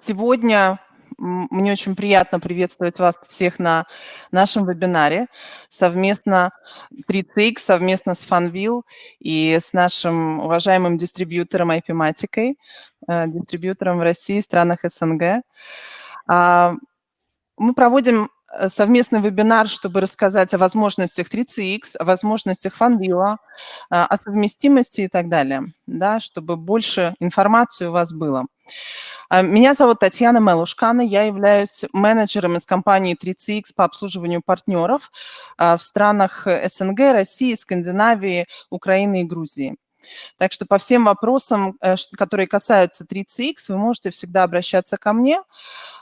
Сегодня мне очень приятно приветствовать вас всех на нашем вебинаре совместно 3CX, совместно с Funville и с нашим уважаемым дистрибьютором IP-матикой, э, дистрибьютором в России и странах СНГ. А, мы проводим э, совместный вебинар, чтобы рассказать о возможностях 3CX, о возможностях Funville, о совместимости и так далее, да, чтобы больше информации у вас было. А, меня зовут Татьяна Мелушкана, я являюсь менеджером из компании 3CX по обслуживанию партнеров а, в странах СНГ, России, Скандинавии, Украины и Грузии. Так что по всем вопросам, э, которые касаются 3CX, вы можете всегда обращаться ко мне.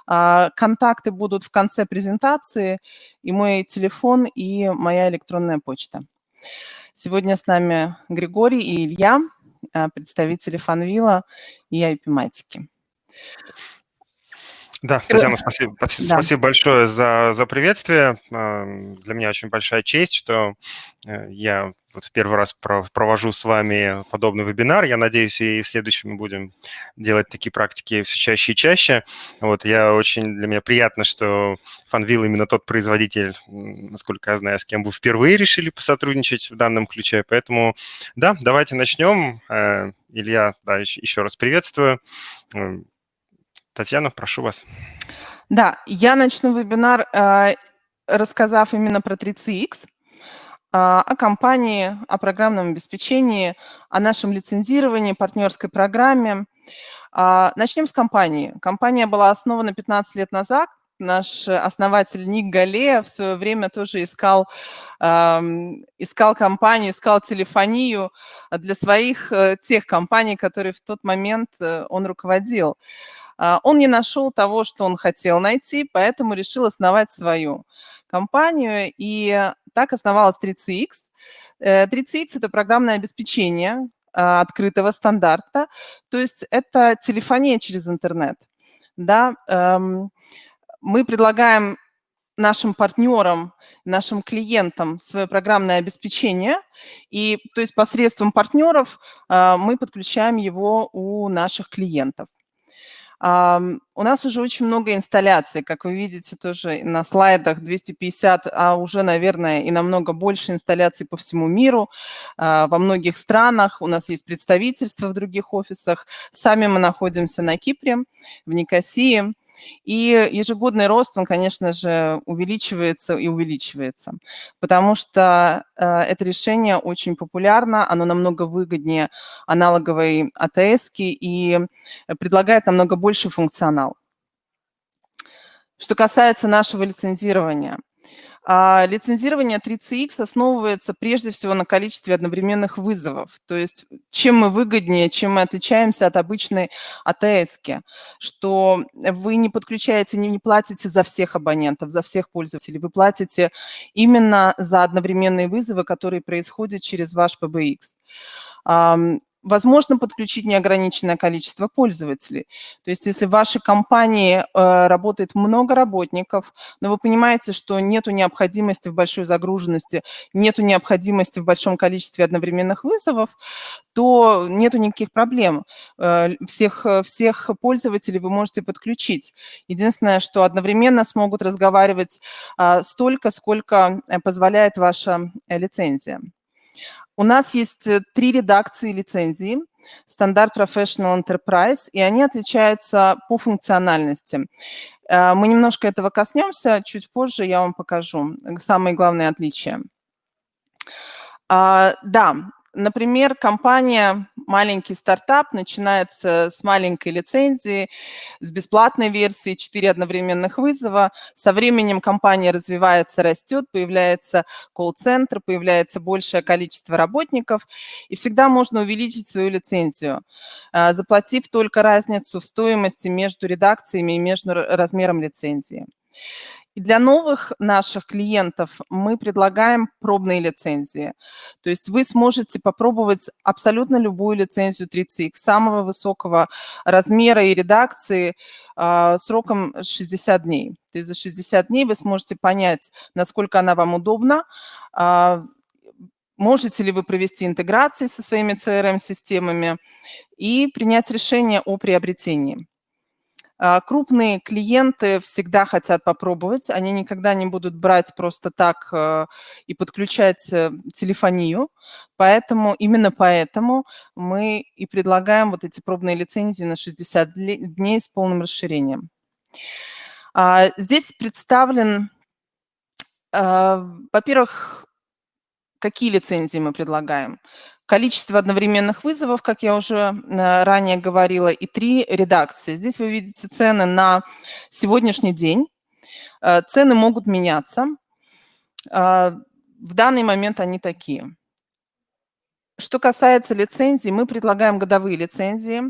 А, контакты будут в конце презентации, и мой телефон, и моя электронная почта. Сегодня с нами Григорий и Илья, представители Фанвила и IP-матики. Да, Татьяна, спасибо, да. спасибо большое за, за приветствие. Для меня очень большая честь, что э, я вот в первый раз провожу с вами подобный вебинар. Я надеюсь, и в следующем мы будем делать такие практики все чаще и чаще. Вот я очень, для меня приятно, что Funville именно тот производитель, насколько я знаю, с кем вы впервые решили посотрудничать в данном ключе. Поэтому, да, давайте начнем. Э, Илья, да, еще раз приветствую. Татьяна, прошу вас. Да, я начну вебинар, э, рассказав именно про 3CX, э, о компании, о программном обеспечении, о нашем лицензировании, партнерской программе. Э, начнем с компании. Компания была основана 15 лет назад. Наш основатель Ник Галея в свое время тоже искал, эм, искал компанию, искал телефонию для своих тех компаний, которые в тот момент он руководил. А, он не нашел того, что он хотел найти, поэтому решил основать свою компанию, и так основалась 3CX. 3CX – это программное обеспечение а, открытого стандарта, то есть это телефония через интернет. Да? Эм, мы предлагаем нашим партнерам, нашим клиентам свое программное обеспечение, и то есть посредством партнеров а, мы подключаем его у наших клиентов. У нас уже очень много инсталляций, как вы видите тоже на слайдах 250, а уже, наверное, и намного больше инсталляций по всему миру, а, во многих странах. У нас есть представительства в других офисах. Сами мы находимся на Кипре, в Никосии. И ежегодный рост, он, конечно же, увеличивается и увеличивается, потому что э, это решение очень популярно, оно намного выгоднее аналоговой АТС и предлагает намного больше функционал. Что касается нашего лицензирования – а, лицензирование 3CX основывается прежде всего на количестве одновременных вызовов. То есть чем мы выгоднее, чем мы отличаемся от обычной АТС, что вы не подключаете, не, не платите за всех абонентов, за всех пользователей, вы платите именно за одновременные вызовы, которые происходят через ваш PBX. Возможно подключить неограниченное количество пользователей. То есть если в вашей компании э, работает много работников, но вы понимаете, что нет необходимости в большой загруженности, нет необходимости в большом количестве одновременных вызовов, то нет никаких проблем. Э, всех, всех пользователей вы можете подключить. Единственное, что одновременно смогут разговаривать э, столько, сколько э, позволяет ваша лицензия. У нас есть э, три редакции лицензии. Стандарт Professional Enterprise, и они отличаются по функциональности. Э, мы немножко этого коснемся, чуть позже я вам покажу самые главные отличия. А, да, Например, компания, маленький стартап, начинается с маленькой лицензии, с бесплатной версии, 4 одновременных вызова. Со временем компания развивается, растет, появляется колл-центр, появляется большее количество работников, и всегда можно увеличить свою лицензию, а, заплатив только разницу в стоимости между редакциями и между размером лицензии. Для новых наших клиентов мы предлагаем пробные лицензии. То есть вы сможете попробовать абсолютно любую лицензию 30X самого высокого размера и редакции э, сроком 60 дней. То есть за 60 дней вы сможете понять, насколько она вам удобна, э, можете ли вы провести интеграции со своими CRM-системами и принять решение о приобретении. А, крупные клиенты всегда хотят попробовать, они никогда не будут брать просто так э, и подключать э, телефонию, поэтому именно поэтому мы и предлагаем вот эти пробные лицензии на 60 дней с полным расширением. А, здесь представлен, а, во-первых, какие лицензии мы предлагаем количество одновременных вызовов, как я уже э, ранее говорила, и три редакции. Здесь вы видите цены на сегодняшний день. Э, цены могут меняться. Э, в данный момент они такие. Что касается лицензий, мы предлагаем годовые лицензии.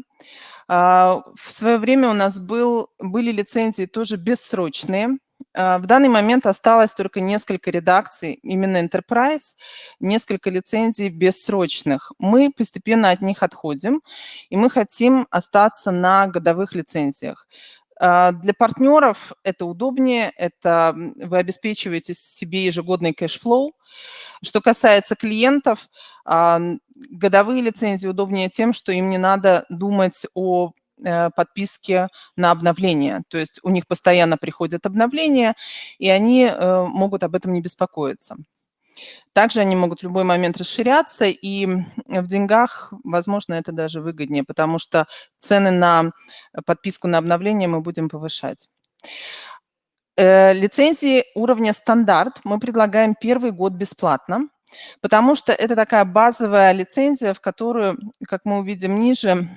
В свое время у нас был, были лицензии тоже бессрочные. А, в данный момент осталось только несколько редакций, именно Enterprise, несколько лицензий бессрочных. Мы постепенно от них отходим, и мы хотим остаться на годовых лицензиях. А, для партнеров это удобнее, это вы обеспечиваете себе ежегодный cash flow. Что касается клиентов, а, годовые лицензии удобнее тем, что им не надо думать о подписки на обновление. То есть у них постоянно приходят обновления, и они э, могут об этом не беспокоиться. Также они могут в любой момент расширяться, и в деньгах, возможно, это даже выгоднее, потому что цены на подписку на обновление мы будем повышать. Э, лицензии уровня стандарт мы предлагаем первый год бесплатно. Потому что это такая базовая лицензия, в которую, как мы увидим ниже,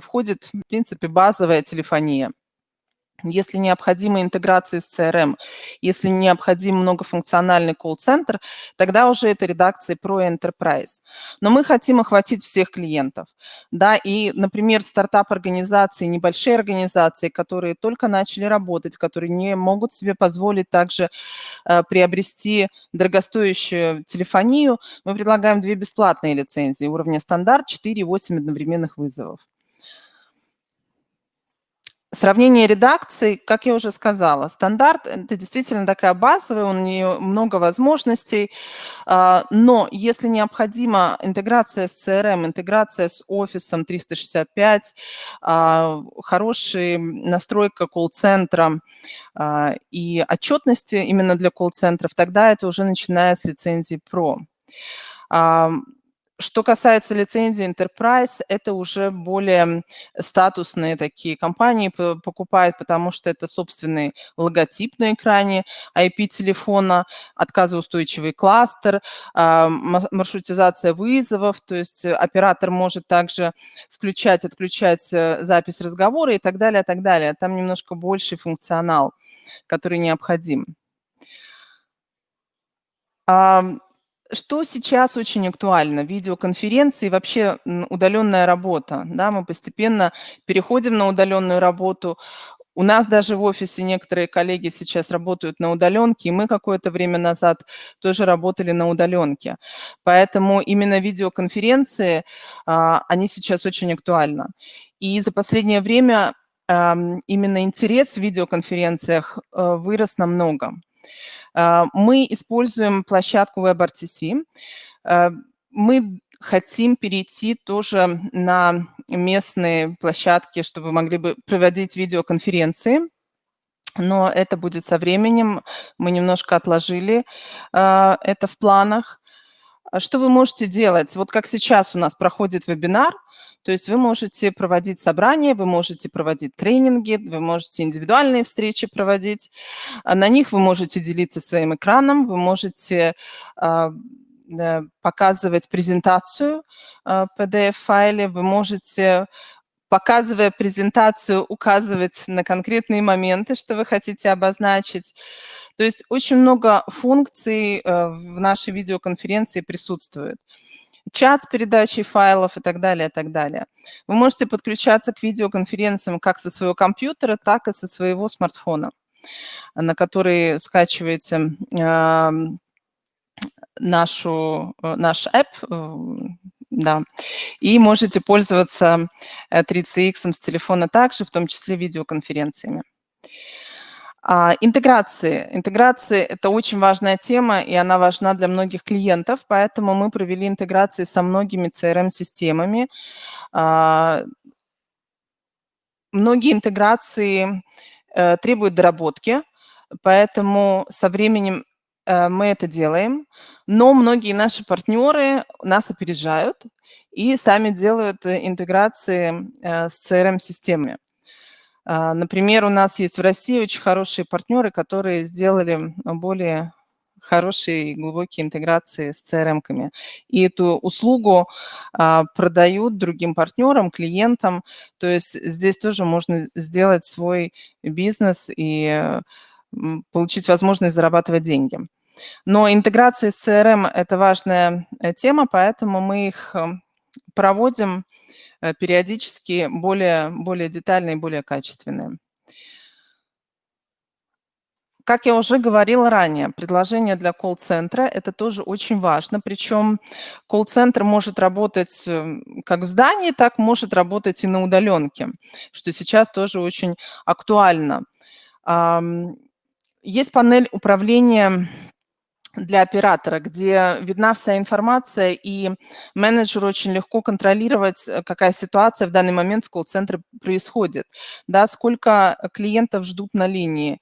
входит, в принципе, базовая телефония если необходима интеграция с CRM, если необходим многофункциональный колл-центр, тогда уже это редакция про Enterprise. Но мы хотим охватить всех клиентов. Да, и, например, стартап-организации, небольшие организации, которые только начали работать, которые не могут себе позволить также э, приобрести дорогостоящую телефонию, мы предлагаем две бесплатные лицензии уровня стандарт, 4 и 8 одновременных вызовов. Сравнение редакций, как я уже сказала, стандарт – это действительно такая базовая, у нее много возможностей, а, но если необходима интеграция с CRM, интеграция с офисом 365, а, хорошая настройка колл-центра а, и отчетности именно для колл-центров, тогда это уже начиная с лицензии Pro. Что касается лицензии Enterprise, это уже более статусные такие компании покупают, потому что это собственный логотип на экране IP-телефона, отказоустойчивый кластер, а, маршрутизация вызовов, то есть оператор может также включать, отключать э, запись разговора и так далее, так далее. Там немножко больший функционал, который необходим. Что сейчас очень актуально? Видеоконференции и вообще удаленная работа. Да, мы постепенно переходим на удаленную работу. У нас даже в офисе некоторые коллеги сейчас работают на удаленке, и мы какое-то время назад тоже работали на удаленке. Поэтому именно видеоконференции, а, они сейчас очень актуальны. И за последнее время именно интерес в видеоконференциях э, вырос намного. А, мы используем площадку WebRTC. А, мы хотим перейти тоже на местные площадки, чтобы могли бы проводить видеоконференции. Но это будет со временем. Мы немножко отложили а, это в планах. Что вы можете делать? Вот как сейчас у нас проходит вебинар, то есть вы можете проводить собрания, вы можете проводить тренинги, вы можете индивидуальные встречи проводить. А на них вы можете делиться своим экраном, вы можете а, показывать презентацию в PDF-файле, вы можете показывая презентацию, указывать на конкретные моменты, что вы хотите обозначить. То есть очень много функций э, в нашей видеоконференции присутствует чат с передачей файлов и так далее, и так далее. Вы можете подключаться к видеоконференциям как со своего компьютера, так и со своего смартфона, на который скачиваете э, нашу, наш app, э, да, и можете пользоваться 3CX э, с телефона также, в том числе видеоконференциями. А, интеграции. Интеграции – это очень важная тема, и она важна для многих клиентов, поэтому мы провели интеграции со многими CRM-системами. А, многие интеграции э, требуют доработки, поэтому со временем э, мы это делаем, но многие наши партнеры нас опережают и сами делают интеграции с CRM-системами. А, например, у нас есть в России очень хорошие партнеры, которые сделали более хорошие и глубокие интеграции с CRM-ками. И эту услугу а, продают другим партнерам, клиентам. То есть здесь тоже можно сделать свой бизнес и получить возможность зарабатывать деньги. Но интеграция с CRM – это важная э, тема, поэтому мы их проводим периодически более, более детальные, более качественные. Как я уже говорила ранее, предложение для колл-центра – это тоже очень важно. Причем колл-центр может работать эм, как в здании, так может работать и на удаленке, что сейчас тоже очень актуально. Есть панель управления для оператора, где видна вся информация, и менеджеру очень легко контролировать, э, какая ситуация в данный момент в колл-центре происходит, да, сколько клиентов ждут на линии,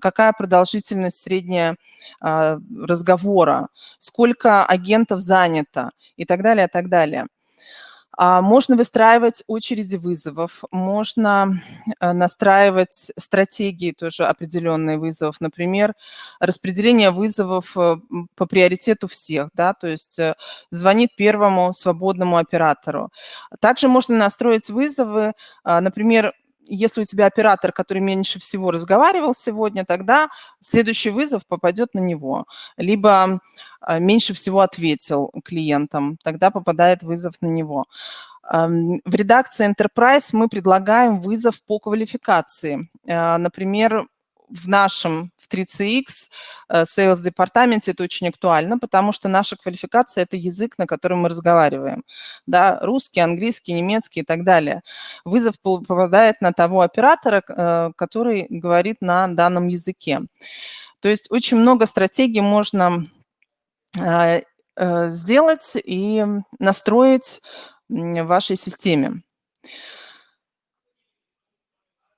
какая продолжительность средняя а, разговора, сколько агентов занято и так далее, и так далее. А, можно выстраивать очереди вызовов, можно э, настраивать стратегии тоже определенные вызовов. Например, распределение вызовов э, по приоритету всех, да, то есть э, звонит первому свободному оператору. Также можно настроить вызовы, а, например, если у тебя оператор, который меньше всего разговаривал сегодня, тогда следующий вызов попадет на него. Либо а, меньше всего ответил клиентам, тогда попадает вызов на него. В редакции Enterprise мы предлагаем вызов по квалификации. А, например, в нашем, в 3CX, э, Sales департаменте это очень актуально, потому что наша квалификация – это язык, на котором мы разговариваем. Да, русский, английский, немецкий и так далее. Вызов попадает на того оператора, э, который говорит на данном языке. То есть очень много стратегий можно э, сделать и настроить в вашей системе.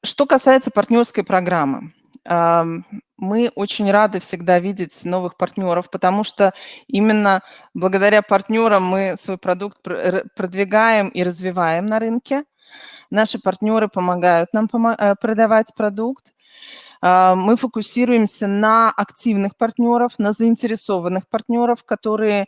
Что касается партнерской программы. Мы очень рады всегда видеть новых партнеров, потому что именно благодаря партнерам мы свой продукт продвигаем и развиваем на рынке. Наши партнеры помогают нам э, продавать продукт. А, мы фокусируемся на активных партнеров, на заинтересованных партнеров, которые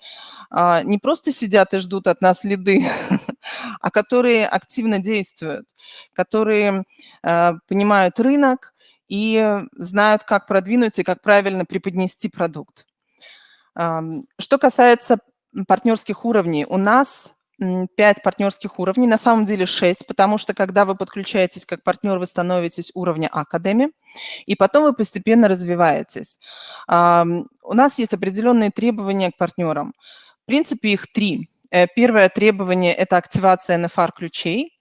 а, не просто сидят и ждут от нас лиды, а которые активно действуют, которые а, понимают рынок, и знают, как продвинуть и как правильно преподнести продукт. Что касается партнерских уровней, у нас 5 партнерских уровней, на самом деле 6, потому что когда вы подключаетесь как партнер, вы становитесь уровня Академи, и потом вы постепенно развиваетесь. У нас есть определенные требования к партнерам. В принципе, их три. Э, первое требование – это активация NFR-ключей.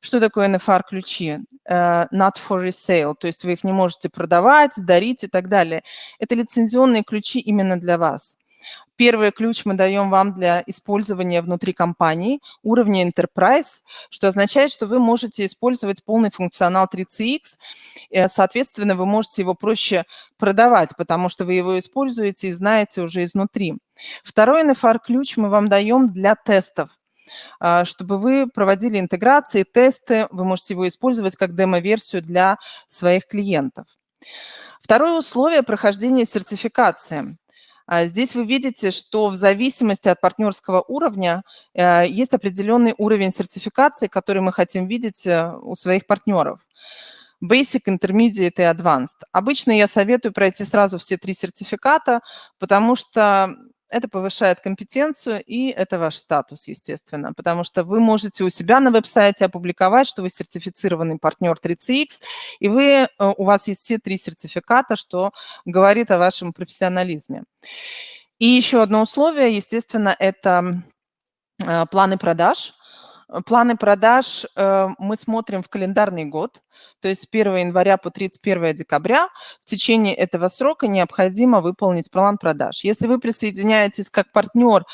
Что такое NFR-ключи? Uh, not for resale, то есть вы их не можете продавать, дарить и так далее. Это лицензионные ключи именно для вас. Первый ключ мы даем вам для использования внутри компании уровня Enterprise, что означает, что вы можете использовать полный функционал 3CX, э, соответственно, вы можете его проще продавать, потому что вы его используете и знаете уже изнутри. Второй NFR-ключ мы вам даем для тестов. А, чтобы вы проводили интеграции, тесты. Вы можете его использовать как демо-версию для своих клиентов. Второе условие – прохождения сертификации. А, здесь вы видите, что в зависимости от партнерского уровня э, есть определенный уровень сертификации, который мы хотим видеть э, у своих партнеров. Basic, Intermediate и Advanced. Обычно я советую пройти сразу все три сертификата, потому что это повышает компетенцию, и это ваш статус, естественно, потому что вы можете у себя на веб-сайте опубликовать, что вы сертифицированный партнер 3CX, и вы, э, у вас есть все три сертификата, что говорит о вашем профессионализме. И еще одно условие, естественно, это э, планы продаж. Планы продаж э, мы смотрим в календарный год, то есть с 1 января по 31 декабря. В течение этого срока необходимо выполнить план продаж. Если вы присоединяетесь как партнер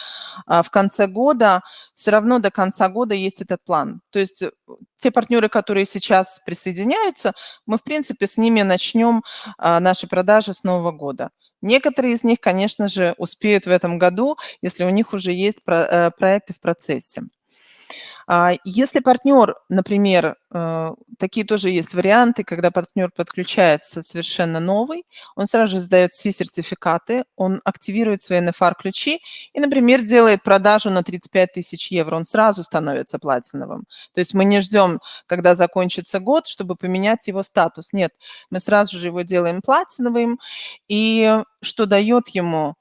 а, в конце года, все равно до конца года есть этот план. То есть э, те партнеры, которые сейчас присоединяются, мы, в принципе, с ними начнем а, наши продажи с Нового года. Некоторые из них, конечно же, успеют в этом году, если у них уже есть э, проекты в процессе. А, если партнер, например, э, такие тоже есть варианты, когда партнер подключается совершенно новый, он сразу же сдает все сертификаты, он активирует свои NFR-ключи и, например, делает продажу на 35 тысяч евро, он сразу становится платиновым. То есть мы не ждем, когда закончится год, чтобы поменять его статус. Нет, мы сразу же его делаем платиновым, и что дает ему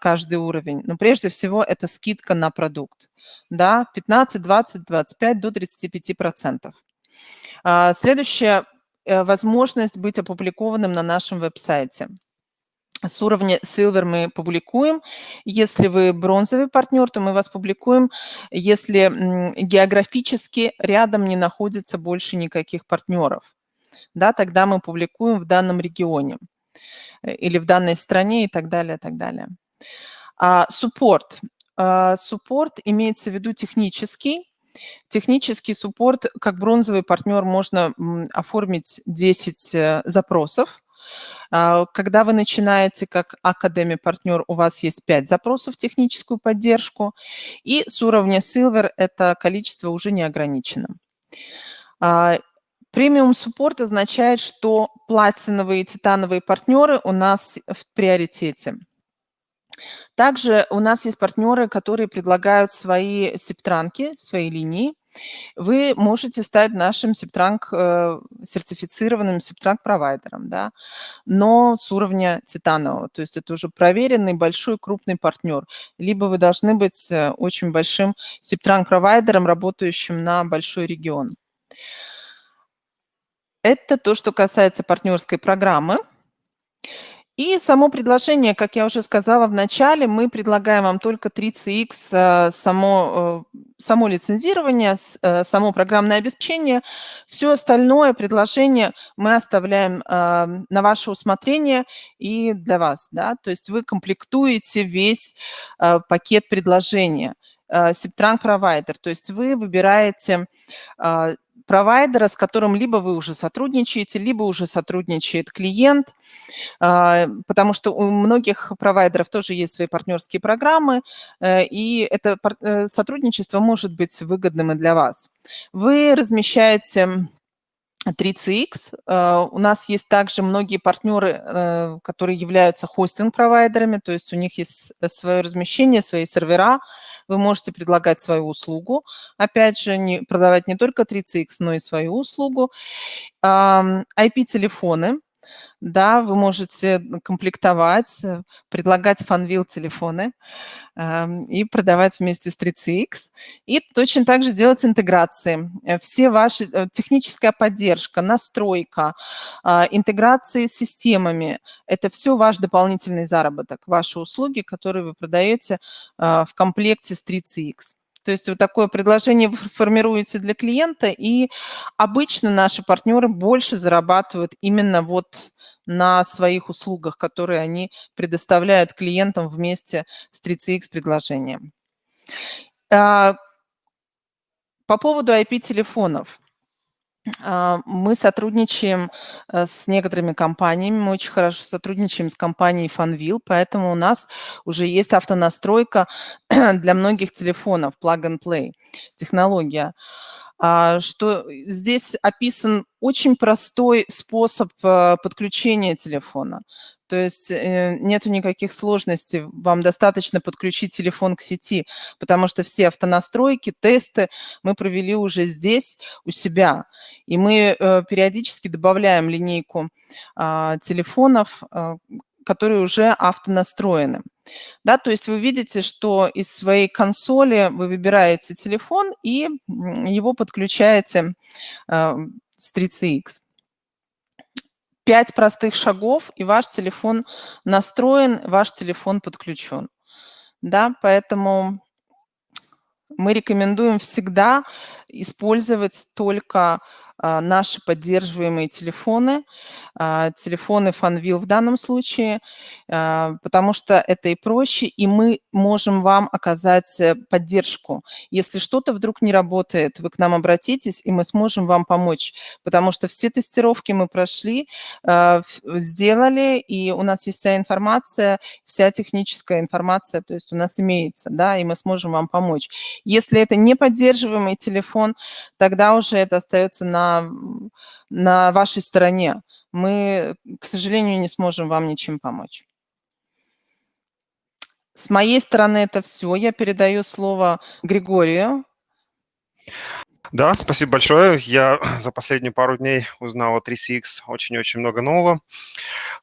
каждый уровень? Ну, прежде всего, это скидка на продукт да, 15, 20, 25 до 35 процентов. А, следующая э, возможность быть опубликованным на нашем веб-сайте. С уровня Silver мы публикуем. Если вы бронзовый партнер, то мы вас публикуем, если географически рядом не находится больше никаких партнеров. Да, тогда мы публикуем в данном регионе э, или в данной стране и так далее, и так далее. Суппорт. А, суппорт имеется в виду технический. Технический суппорт, как бронзовый партнер, можно оформить 10 э, запросов. А, когда вы начинаете как Академи партнер, у вас есть 5 запросов техническую поддержку. И с уровня Silver это количество уже не ограничено. А, премиум суппорт означает, что платиновые и титановые партнеры у нас в приоритете. Также у нас есть партнеры, которые предлагают свои септранки, свои линии. Вы можете стать нашим септранк, э, сертифицированным септранк-провайдером, да, но с уровня титанового. То есть это уже проверенный большой крупный партнер. Либо вы должны быть э, очень большим септранк-провайдером, работающим на большой регион. Это то, что касается партнерской программы. И само предложение, как я уже сказала в начале, мы предлагаем вам только 3CX, э, само, э, само лицензирование, э, само программное обеспечение. Все остальное предложение мы оставляем на ваше усмотрение и для вас. Да? То есть вы комплектуете весь пакет предложения. Септранг провайдер, то есть вы выбираете провайдера, с которым либо вы уже сотрудничаете, либо уже сотрудничает клиент, а, потому что у многих провайдеров тоже есть свои партнерские программы, э, и это э, сотрудничество может быть выгодным и для вас. Вы размещаете 3CX. Э, у нас есть также многие партнеры, которые являются хостинг-провайдерами, то есть у них есть свое размещение, свои сервера, вы можете предлагать свою услугу. Опять же, не, продавать не только 3CX, но и свою услугу. IP-телефоны. Да, вы можете комплектовать, э, предлагать фанвил телефоны и продавать вместе с 3CX. И точно так же делать интеграции. Э, все ваши, э, техническая поддержка, настройка, а, интеграции с системами – это все ваш дополнительный заработок, ваши услуги, которые вы продаете а, в комплекте с 3CX. То есть вот такое предложение формируется для клиента, и обычно наши партнеры больше зарабатывают именно вот на своих услугах, которые они предоставляют клиентам вместе с 3CX предложением. А, по поводу IP-телефонов. А, мы сотрудничаем э, с некоторыми компаниями, мы очень хорошо сотрудничаем с компанией Funville, поэтому у нас уже есть автонастройка для многих телефонов, plug-and-play технология. А, что здесь описан очень простой способ э, подключения телефона. То есть э, нету никаких сложностей. Вам достаточно подключить телефон к сети, потому что все автонастройки, тесты мы провели уже здесь, у себя. И мы э, периодически добавляем линейку а, телефонов, э, которые уже автонастроены. Да, то есть вы видите, что из своей консоли вы выбираете телефон и его подключаете с 3CX. Пять простых шагов, и ваш телефон настроен, ваш телефон подключен. Да, поэтому Мы рекомендуем всегда использовать только наши поддерживаемые телефоны, а, телефоны FunVille в данном случае, а, потому что это и проще, и мы можем вам оказать э, поддержку. Если что-то вдруг не работает, вы к нам обратитесь, и мы сможем вам помочь, потому что все тестировки мы прошли, сделали, и у нас есть вся информация, вся техническая информация, то есть у нас имеется, да, и мы сможем вам помочь. Если это не поддерживаемый телефон, тогда уже это остается на на, вашей стороне. Мы, к сожалению, не сможем вам ничем помочь. С моей стороны это все. Я передаю слово Григорию. Да, спасибо большое. Я за последние пару дней узнал о 3CX очень-очень много нового.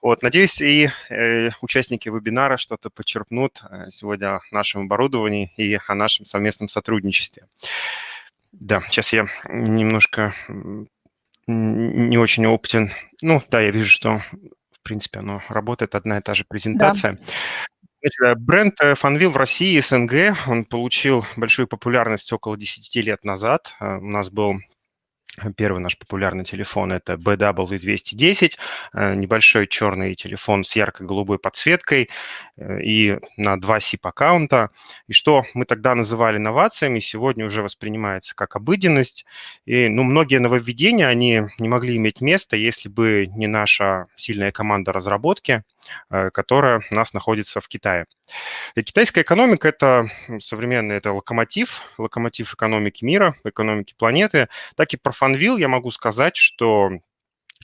Вот, надеюсь, и э, участники вебинара что-то подчеркнут э, сегодня о нашем оборудовании и о нашем совместном сотрудничестве. Да, сейчас я немножко не очень опытен. Ну, да, я вижу, что, в принципе, оно работает, одна и та же презентация. Да. Значит, э, бренд э, Funwheel в России, СНГ, он получил большую популярность около 10 лет назад. Э, у нас был Первый наш популярный телефон – это BW210, э, небольшой черный телефон с ярко-голубой подсветкой э, и на два SIP-аккаунта. И что мы тогда называли новациями, сегодня уже воспринимается как обыденность. И ну, многие нововведения, они не могли иметь места, если бы не наша сильная команда разработки, э, которая у нас находится в Китае. И китайская экономика – это современный, это локомотив, локомотив экономики мира, экономики планеты. Так и про Фанвил я могу сказать, что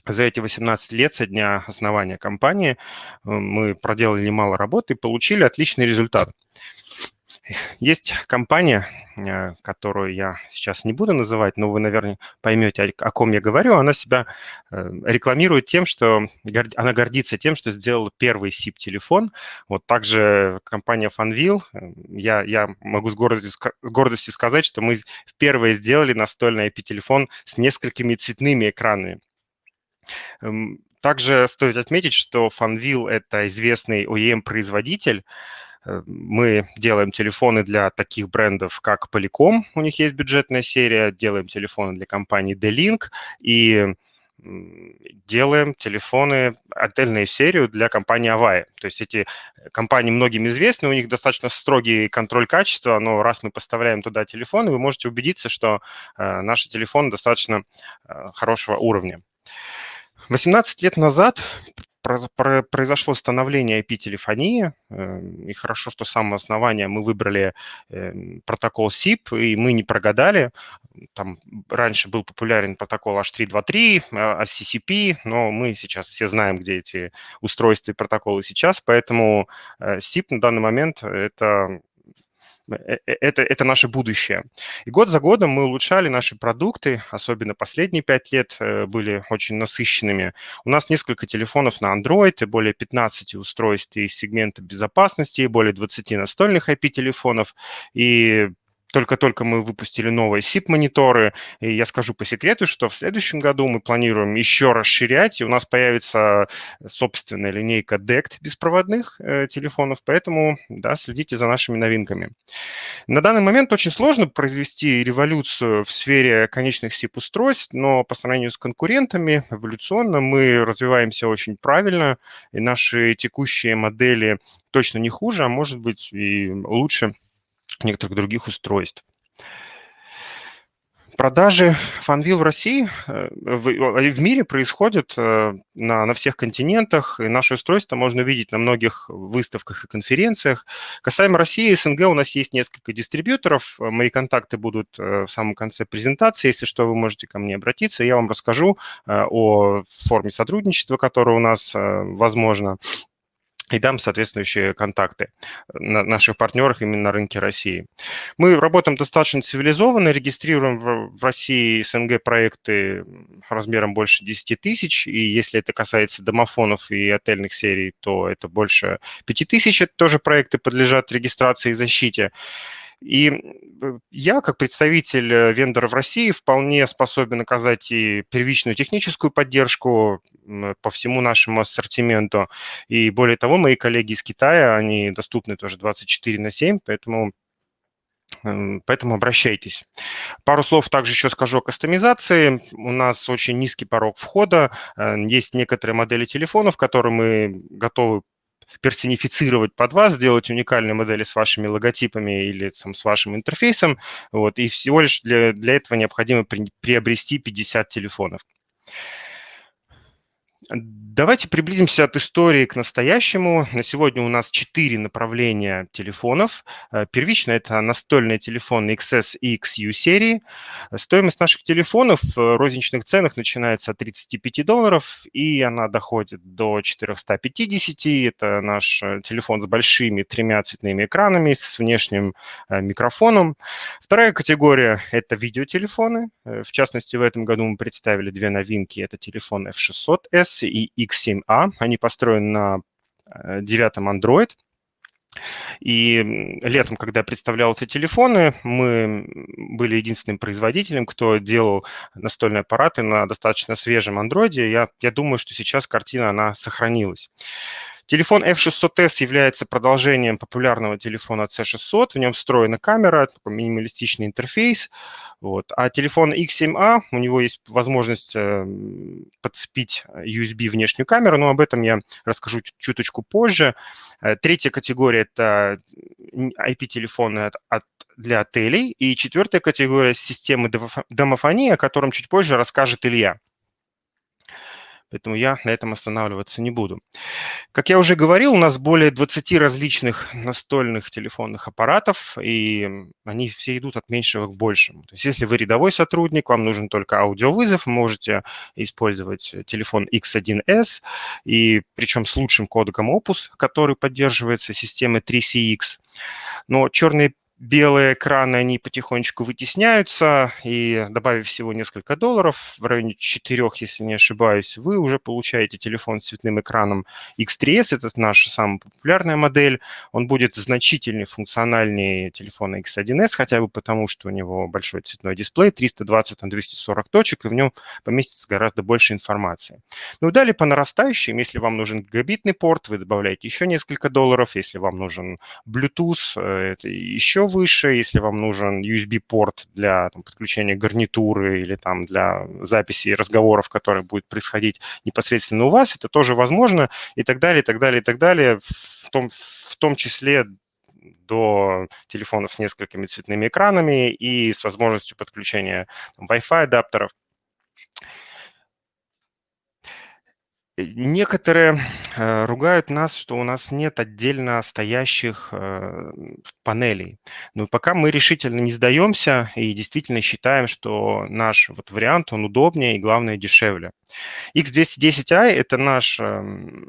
за эти 18 лет со дня основания компании э, мы проделали немало работы и получили отличный результат – есть компания, э, которую я сейчас не буду называть, но вы, наверное, поймете, о ком я говорю. Она себя э, рекламирует тем, что она гордится тем, что сделала первый SIP-телефон. Вот также компания Funville. Э, я, я могу с гордостью, с гордостью сказать, что мы впервые сделали настольный IP-телефон с несколькими цветными экранами. Эм, также стоит отметить, что Funville – это известный OEM-производитель, мы делаем телефоны для таких брендов, как Polycom, у них есть бюджетная серия, делаем телефоны для компании D-Link и делаем телефоны, отдельную серию для компании Avaya. То есть эти компании многим известны, у них достаточно строгий контроль качества, но раз мы поставляем туда телефоны, вы можете убедиться, что э, наши телефоны достаточно э, хорошего уровня. 18 лет назад произошло становление IP-телефонии, эм, и хорошо, что с самого основания мы выбрали эм, протокол SIP, и мы не прогадали. Там раньше был популярен протокол H323, SCCP, а, но мы сейчас все знаем, где эти устройства и протоколы сейчас, поэтому э, SIP на данный момент – это Э, э, это, это наше будущее. И год за годом мы улучшали наши продукты, особенно последние пять лет э, были очень насыщенными. У нас несколько телефонов на Android и более 15 устройств из сегмента безопасности, более 20 настольных IP-телефонов и только-только мы выпустили новые SIP-мониторы, и я скажу по секрету, что в следующем году мы планируем еще расширять, и у нас появится собственная линейка DECT беспроводных э, телефонов, поэтому, да, следите за нашими новинками. На данный момент очень сложно произвести революцию в сфере конечных SIP-устройств, но по сравнению с конкурентами эволюционно мы развиваемся очень правильно, и наши текущие модели точно не хуже, а может быть и лучше некоторых других устройств. Продажи FunVille в России, э, в, в мире происходят э, на, на всех континентах, и наше устройство можно видеть на многих выставках и конференциях. Касаемо России и СНГ, у нас есть несколько дистрибьюторов, мои контакты будут э, в самом конце презентации, если что, вы можете ко мне обратиться, я вам расскажу о форме сотрудничества, которое у нас возможно, и дам соответствующие контакты на наших партнерах именно на рынке России. Мы работаем достаточно цивилизованно, регистрируем в России СНГ проекты размером больше 10 тысяч, и если это касается домофонов и отельных серий, то это больше 5 тысяч, это тоже проекты подлежат регистрации и защите. И э, я, как представитель э, вендора в России, вполне способен оказать и первичную техническую поддержку по всему нашему ассортименту. И более того, мои коллеги из Китая, они доступны тоже 24 на 7, поэтому Поэтому обращайтесь. Пару слов также еще скажу о кастомизации. У нас очень низкий порог входа. Есть некоторые модели телефонов, которые мы готовы персонифицировать под вас, сделать уникальные модели с вашими логотипами или там, с вашим интерфейсом. Вот, и всего лишь для, для этого необходимо при, приобрести 50 телефонов. Давайте приблизимся от истории к настоящему. На сегодня у нас четыре направления телефонов. Э, первично это настольные телефоны XS и XU серии. Стоимость наших телефонов в розничных ценах начинается от 35 долларов, и она доходит до 450. Это наш э, телефон с большими тремя цветными экранами, с внешним э, микрофоном. Вторая категория – это видеотелефоны. В частности, в этом году мы представили две новинки. Это телефон F600S и X7A. Они построены на э, девятом Android. И летом, когда я представлял эти телефоны, мы были единственным производителем, кто делал настольные аппараты на достаточно свежем андроиде. Я, я думаю, что сейчас картина, она сохранилась. Телефон F600S является продолжением популярного телефона C600. В нем встроена камера, такой минималистичный интерфейс. Вот. А телефон X7A, у него есть возможность э, подцепить USB внешнюю камеру, но об этом я расскажу чуточку позже. Э, третья категория – это IP-телефоны от, для отелей. И четвертая категория – системы домофонии, о котором чуть позже расскажет Илья поэтому я на этом останавливаться не буду. Как я уже говорил, у нас более 20 различных настольных телефонных аппаратов, и они все идут от меньшего к большему. То есть если вы рядовой сотрудник, вам нужен только аудиовызов, можете использовать телефон X1S, и причем с лучшим кодеком Opus, который поддерживается системой 3CX. Но черные белые экраны, они потихонечку вытесняются, и добавив всего несколько долларов, в районе 4, если не ошибаюсь, вы уже получаете телефон с цветным экраном X3S, это наша самая популярная модель. Он будет значительнее функциональнее телефона X1S, хотя бы потому, что у него большой цветной дисплей, 320 на 240 точек, и в нем поместится гораздо больше информации. Ну, далее по нарастающим, если вам нужен гигабитный порт, вы добавляете еще несколько долларов, если вам нужен Bluetooth, э, это еще выше, если вам нужен USB-порт для там, подключения гарнитуры или там для записи разговоров, которые будут происходить непосредственно у вас, это тоже возможно, и так далее, и так далее, и так далее, в том, в том числе до телефонов с несколькими цветными экранами и с возможностью подключения Wi-Fi адаптеров. Некоторые э, ругают нас, что у нас нет отдельно стоящих э, панелей. Но пока мы решительно не сдаемся и действительно считаем, что наш вот вариант, он удобнее и, главное, дешевле. X210i – это наш э,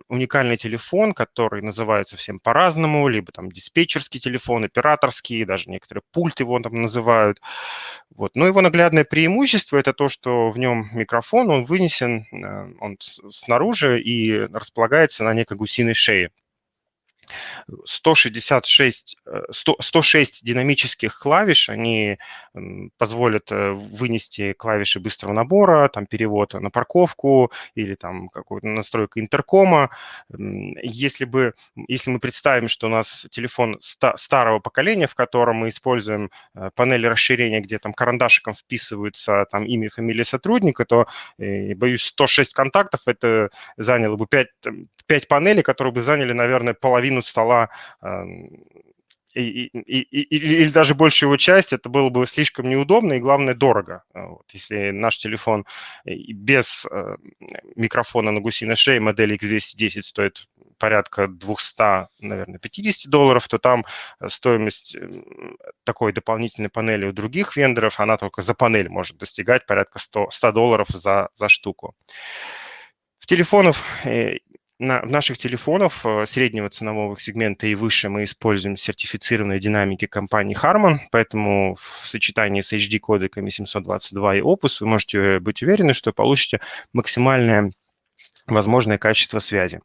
уникальный телефон, который называется всем по-разному, либо там диспетчерский телефон, операторский, даже некоторые пульты его там называют. Вот. Но его наглядное преимущество – это то, что в нем микрофон, он вынесен, э, он снаружи и располагается на некой гусиной шее. 166, 100, 106 динамических клавиш, они позволят э, вынести клавиши быстрого набора, там перевод на парковку или там какую-то настройку интеркома. Если, бы, если мы представим, что у нас телефон старого поколения, в котором мы используем э, панель расширения, где там карандашиком вписываются там имя, фамилия сотрудника, то, э, боюсь, 106 контактов это заняло бы 5, 5 панелей, которые бы заняли, наверное, половину половину стола и, и, и, или даже большую его часть, это было бы слишком неудобно и, главное, дорого. Вот. Если наш телефон без э, микрофона на гусиной шее модели X210 стоит порядка 200, наверное, 50 долларов, то там стоимость такой дополнительной панели у других вендоров, она только за панель может достигать порядка 100, 100 долларов за, за штуку. В телефонах э, на, в наших телефонах э, среднего ценового сегмента и выше мы используем сертифицированные динамики компании Harman, поэтому в сочетании с HD-кодеками 722 и Opus вы можете быть уверены, что получите максимальное возможное качество связи.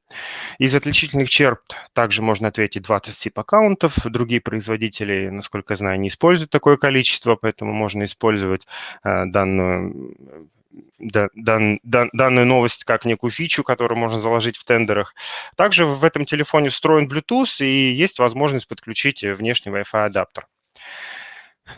Из отличительных черт также можно ответить 20 SIP-аккаунтов. Другие производители, насколько знаю, не используют такое количество, поэтому можно использовать э, данную дан, дан, данную новость как некую фичу, которую можно заложить в тендерах. Также в этом телефоне встроен Bluetooth и есть возможность подключить внешний Wi-Fi адаптер.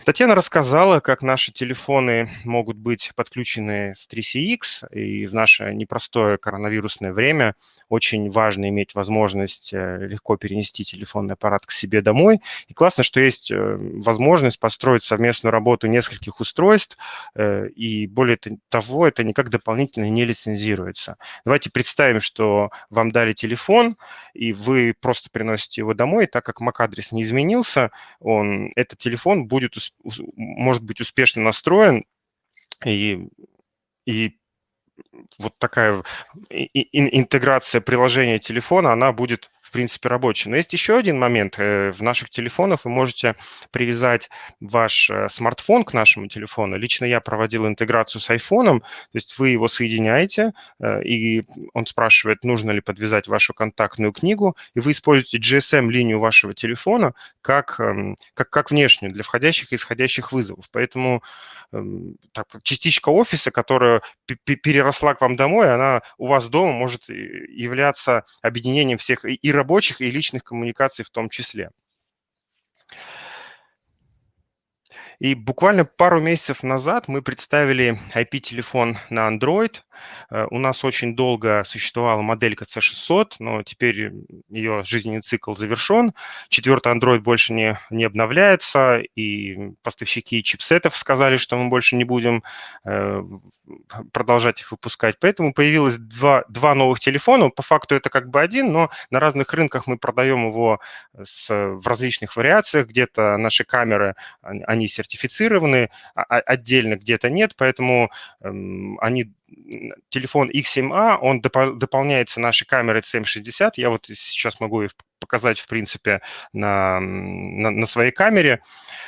Татьяна рассказала, как наши телефоны могут быть подключены с 3CX, и в наше непростое коронавирусное время очень важно иметь возможность э, легко перенести телефонный аппарат к себе домой. И классно, что есть э, возможность построить совместную работу нескольких устройств, э, и более того, это никак дополнительно не лицензируется. Давайте представим, что вам дали телефон, и вы просто приносите его домой, так как MAC-адрес не изменился, он, этот телефон будет может быть успешно настроен, и, и вот такая интеграция приложения телефона, она будет принципе, рабочий. Но есть еще один момент. Э, в наших телефонах вы можете привязать ваш э, смартфон к нашему телефону. Лично я проводил интеграцию с айфоном, то есть вы его соединяете, э, и он спрашивает, нужно ли подвязать вашу контактную книгу, и вы используете GSM-линию вашего телефона как, эм, как, как внешнюю для входящих и исходящих вызовов. Поэтому эм, так, частичка офиса, которая переросла к вам домой, она у вас дома может являться объединением всех и работы, рабочих и личных коммуникаций в том числе. И буквально пару месяцев назад мы представили IP-телефон на Android. Э, у нас очень долго существовала моделька C600, но теперь ее жизненный цикл завершен. Четвертый Android больше не, не обновляется, и поставщики чипсетов сказали, что мы больше не будем э, продолжать их выпускать. Поэтому появилось два, два новых телефона. По факту это как бы один, но на разных рынках мы продаем его с, в различных вариациях. Где-то наши камеры, они сертифицированы, а, а отдельно где-то нет, поэтому эм, они телефон X7A, он доп дополняется нашей камерой CM60. Я вот сейчас могу их показать, в принципе, на, на, на своей камере.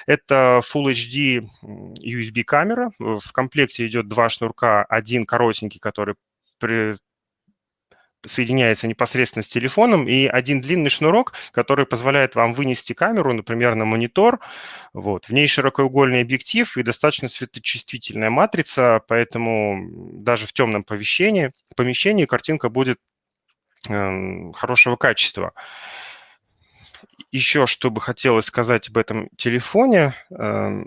Это Full HD USB камера. В комплекте идет два шнурка, один коротенький, который при, соединяется непосредственно с телефоном, и один длинный шнурок, который позволяет вам вынести камеру, например, на монитор. Вот. В ней широкоугольный объектив и достаточно светочувствительная матрица, поэтому даже в темном помещении, помещении картинка будет э, хорошего качества. Еще что бы хотелось сказать об этом телефоне. Э,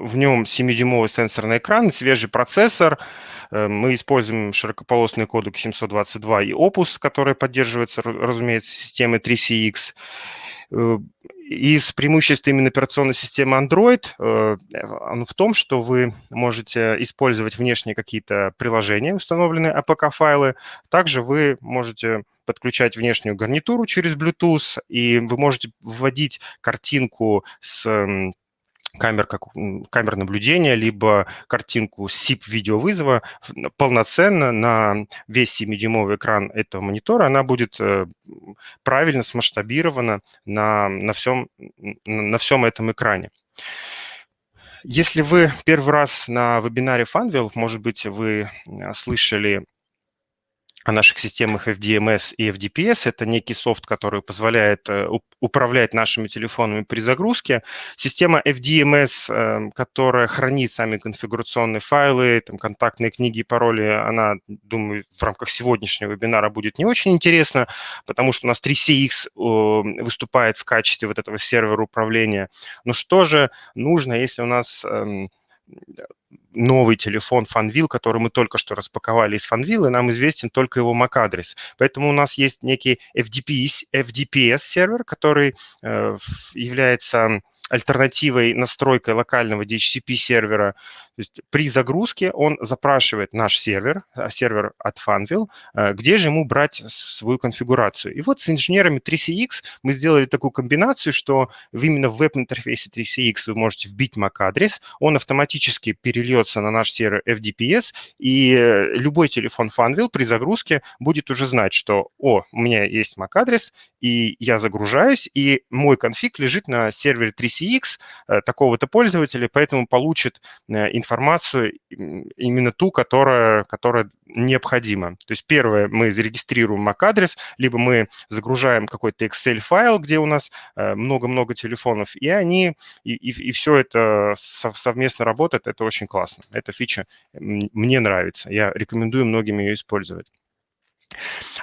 в нем 7-дюймовый сенсорный экран, свежий процессор. Э, мы используем широкополосный кодек 722 и Opus, который поддерживается, разумеется, системой 3CX. Э, из преимуществ именно операционной системы Android э, в том, что вы можете использовать внешние какие-то приложения, установленные APK-файлы. Также вы можете подключать внешнюю гарнитуру через Bluetooth, и вы можете вводить картинку с камер, как камер наблюдения, либо картинку SIP-видеовызова полноценно на весь 7-дюймовый экран этого монитора, она будет э, правильно смасштабирована на, на, всем, на всем этом экране. Если вы первый раз на вебинаре Funwheel, может быть, вы слышали о наших системах FDMS и FDPS. Это некий софт, который позволяет э, управлять нашими телефонами при загрузке. Система FDMS, эм, которая хранит сами конфигурационные файлы, там, контактные книги и пароли, она, думаю, в рамках сегодняшнего вебинара будет не очень интересна, потому что у нас 3CX выступает в качестве вот этого сервера управления. Но что же нужно, если у нас эм, новый телефон Fanvil, который мы только что распаковали из Fanvil, и нам известен только его MAC-адрес. Поэтому у нас есть некий FDPS, FDPS-сервер, который э, является альтернативой настройкой локального DHCP-сервера. То есть при загрузке он запрашивает наш сервер, а, сервер от Funwheel, э, где же ему брать свою конфигурацию. И вот с инженерами 3CX мы сделали такую комбинацию, что именно в веб-интерфейсе 3CX вы можете вбить MAC-адрес, он автоматически перельется на наш сервер FDPS, и э, любой телефон Funwheel при загрузке будет уже знать, что, о, у меня есть MAC-адрес, и я загружаюсь, и мой конфиг лежит на сервере 3CX э, такого-то пользователя, поэтому получит э, информацию именно ту, которая, которая необходима. То есть первое, мы зарегистрируем MAC-адрес, либо мы загружаем какой-то Excel-файл, где у нас э, много-много телефонов, и они, и, и, и все это совместно работает, это очень классно. Эта фича мне нравится, я рекомендую многим ее использовать.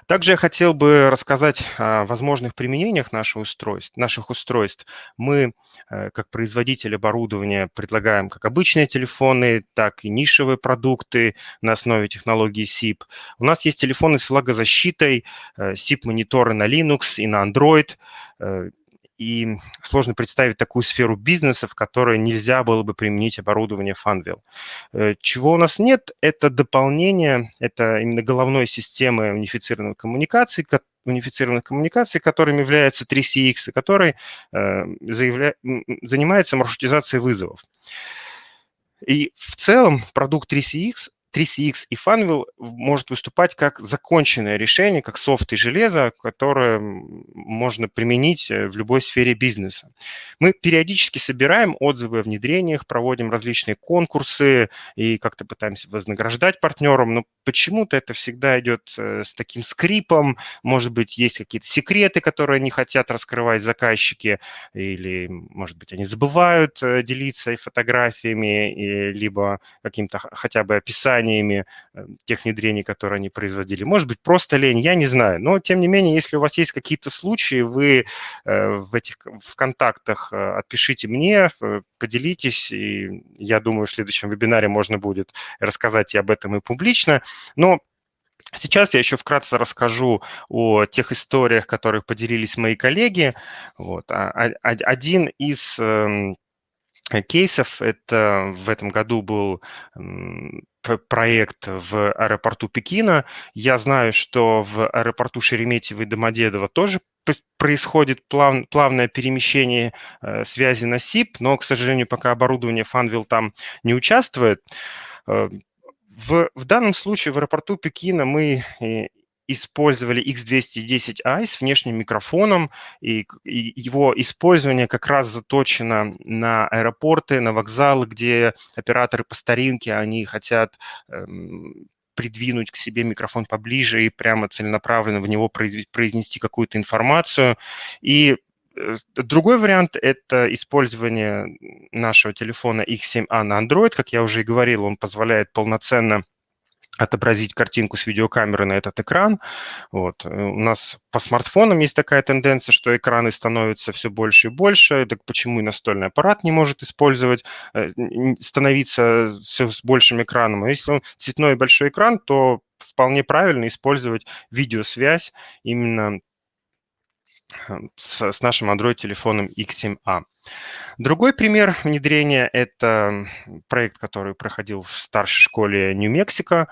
Также я хотел бы рассказать о возможных применениях наших устройств. Наших устройств. Мы, э, как производитель оборудования, предлагаем как обычные телефоны, так и нишевые продукты на основе технологии SIP. У нас есть телефоны с влагозащитой, SIP-мониторы на Linux и на Android, и сложно представить такую сферу бизнеса, в которой нельзя было бы применить оборудование Funwheel. Э, чего у нас нет, это дополнение, это именно головной системы унифицированных коммуникаций, унифицированных коммуникаций, которым является 3CX, который э, заявля... занимается маршрутизацией вызовов. И в целом продукт 3CX 3CX и Funwheel может выступать как законченное решение, как софт и железо, которое можно применить э, в любой сфере бизнеса. Мы периодически собираем отзывы о внедрениях, проводим различные конкурсы и как-то пытаемся вознаграждать партнерам, но почему-то это всегда идет э, с таким скрипом, может быть, есть какие-то секреты, которые не хотят раскрывать заказчики, или, может быть, они забывают э, делиться фотографиями, и, либо каким-то хотя бы описанием описаниями э, тех внедрений, которые они производили. Может быть, просто лень, я не знаю. Но, тем не менее, если у вас есть какие-то случаи, вы э, в этих в контактах э, отпишите мне, поделитесь, и я думаю, в следующем вебинаре можно будет рассказать и об этом и публично. Но Сейчас я еще вкратце расскажу о тех историях, которых поделились мои коллеги. Вот. А, а, один из эм, кейсов. Это в этом году был проект в аэропорту Пекина. Я знаю, что в аэропорту Шереметьево и Домодедово тоже происходит плав, плавное перемещение э, связи на СИП, но, к сожалению, пока оборудование Funwheel там не участвует. Э, в, в данном случае в аэропорту Пекина мы использовали X210i с внешним микрофоном, и, и его использование как раз заточено на аэропорты, на вокзалы, где операторы по старинке, они хотят эм, придвинуть к себе микрофон поближе и прямо целенаправленно в него произнести какую-то информацию. И э, Другой вариант – это использование нашего телефона X7a на Android. Как я уже и говорил, он позволяет полноценно отобразить картинку с видеокамеры на этот экран. Вот. Э, у нас по смартфонам есть такая тенденция, что экраны становятся все больше и больше. Так почему и настольный аппарат не может использовать, э, становиться все с большим экраном? А если он цветной большой экран, то вполне правильно использовать видеосвязь именно э, с, с нашим Android-телефоном X7a. Другой пример внедрения – это проект, который проходил в старшей школе Нью-Мексико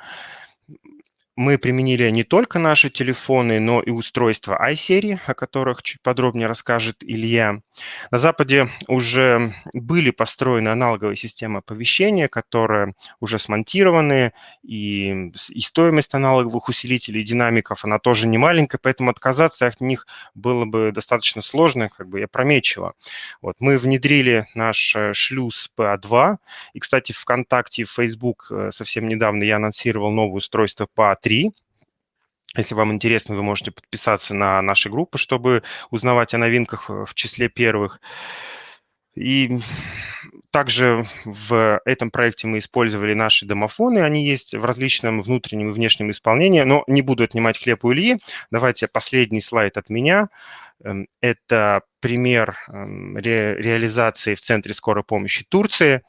мы применили не только наши телефоны, но и устройства iSerии, о которых чуть подробнее расскажет Илья. На Западе уже были построены аналоговые системы оповещения, которые уже смонтированы, и, и стоимость аналоговых усилителей и динамиков, она тоже не маленькая, поэтому отказаться от них было бы достаточно сложно, как бы я опрометчиво. Вот, мы внедрили наш э, шлюз PA2, и, кстати, ВКонтакте и Facebook э, совсем недавно я анонсировал новое устройство PA3, 3. Если вам интересно, вы можете подписаться на наши группы, чтобы узнавать о новинках э, в числе первых. И также в этом проекте мы использовали наши домофоны. Они есть в различном внутреннем и внешнем исполнении, но не буду отнимать хлеб у Ильи. Давайте последний слайд от меня. Эм, это пример эм, ре реализации в Центре скорой помощи Турции.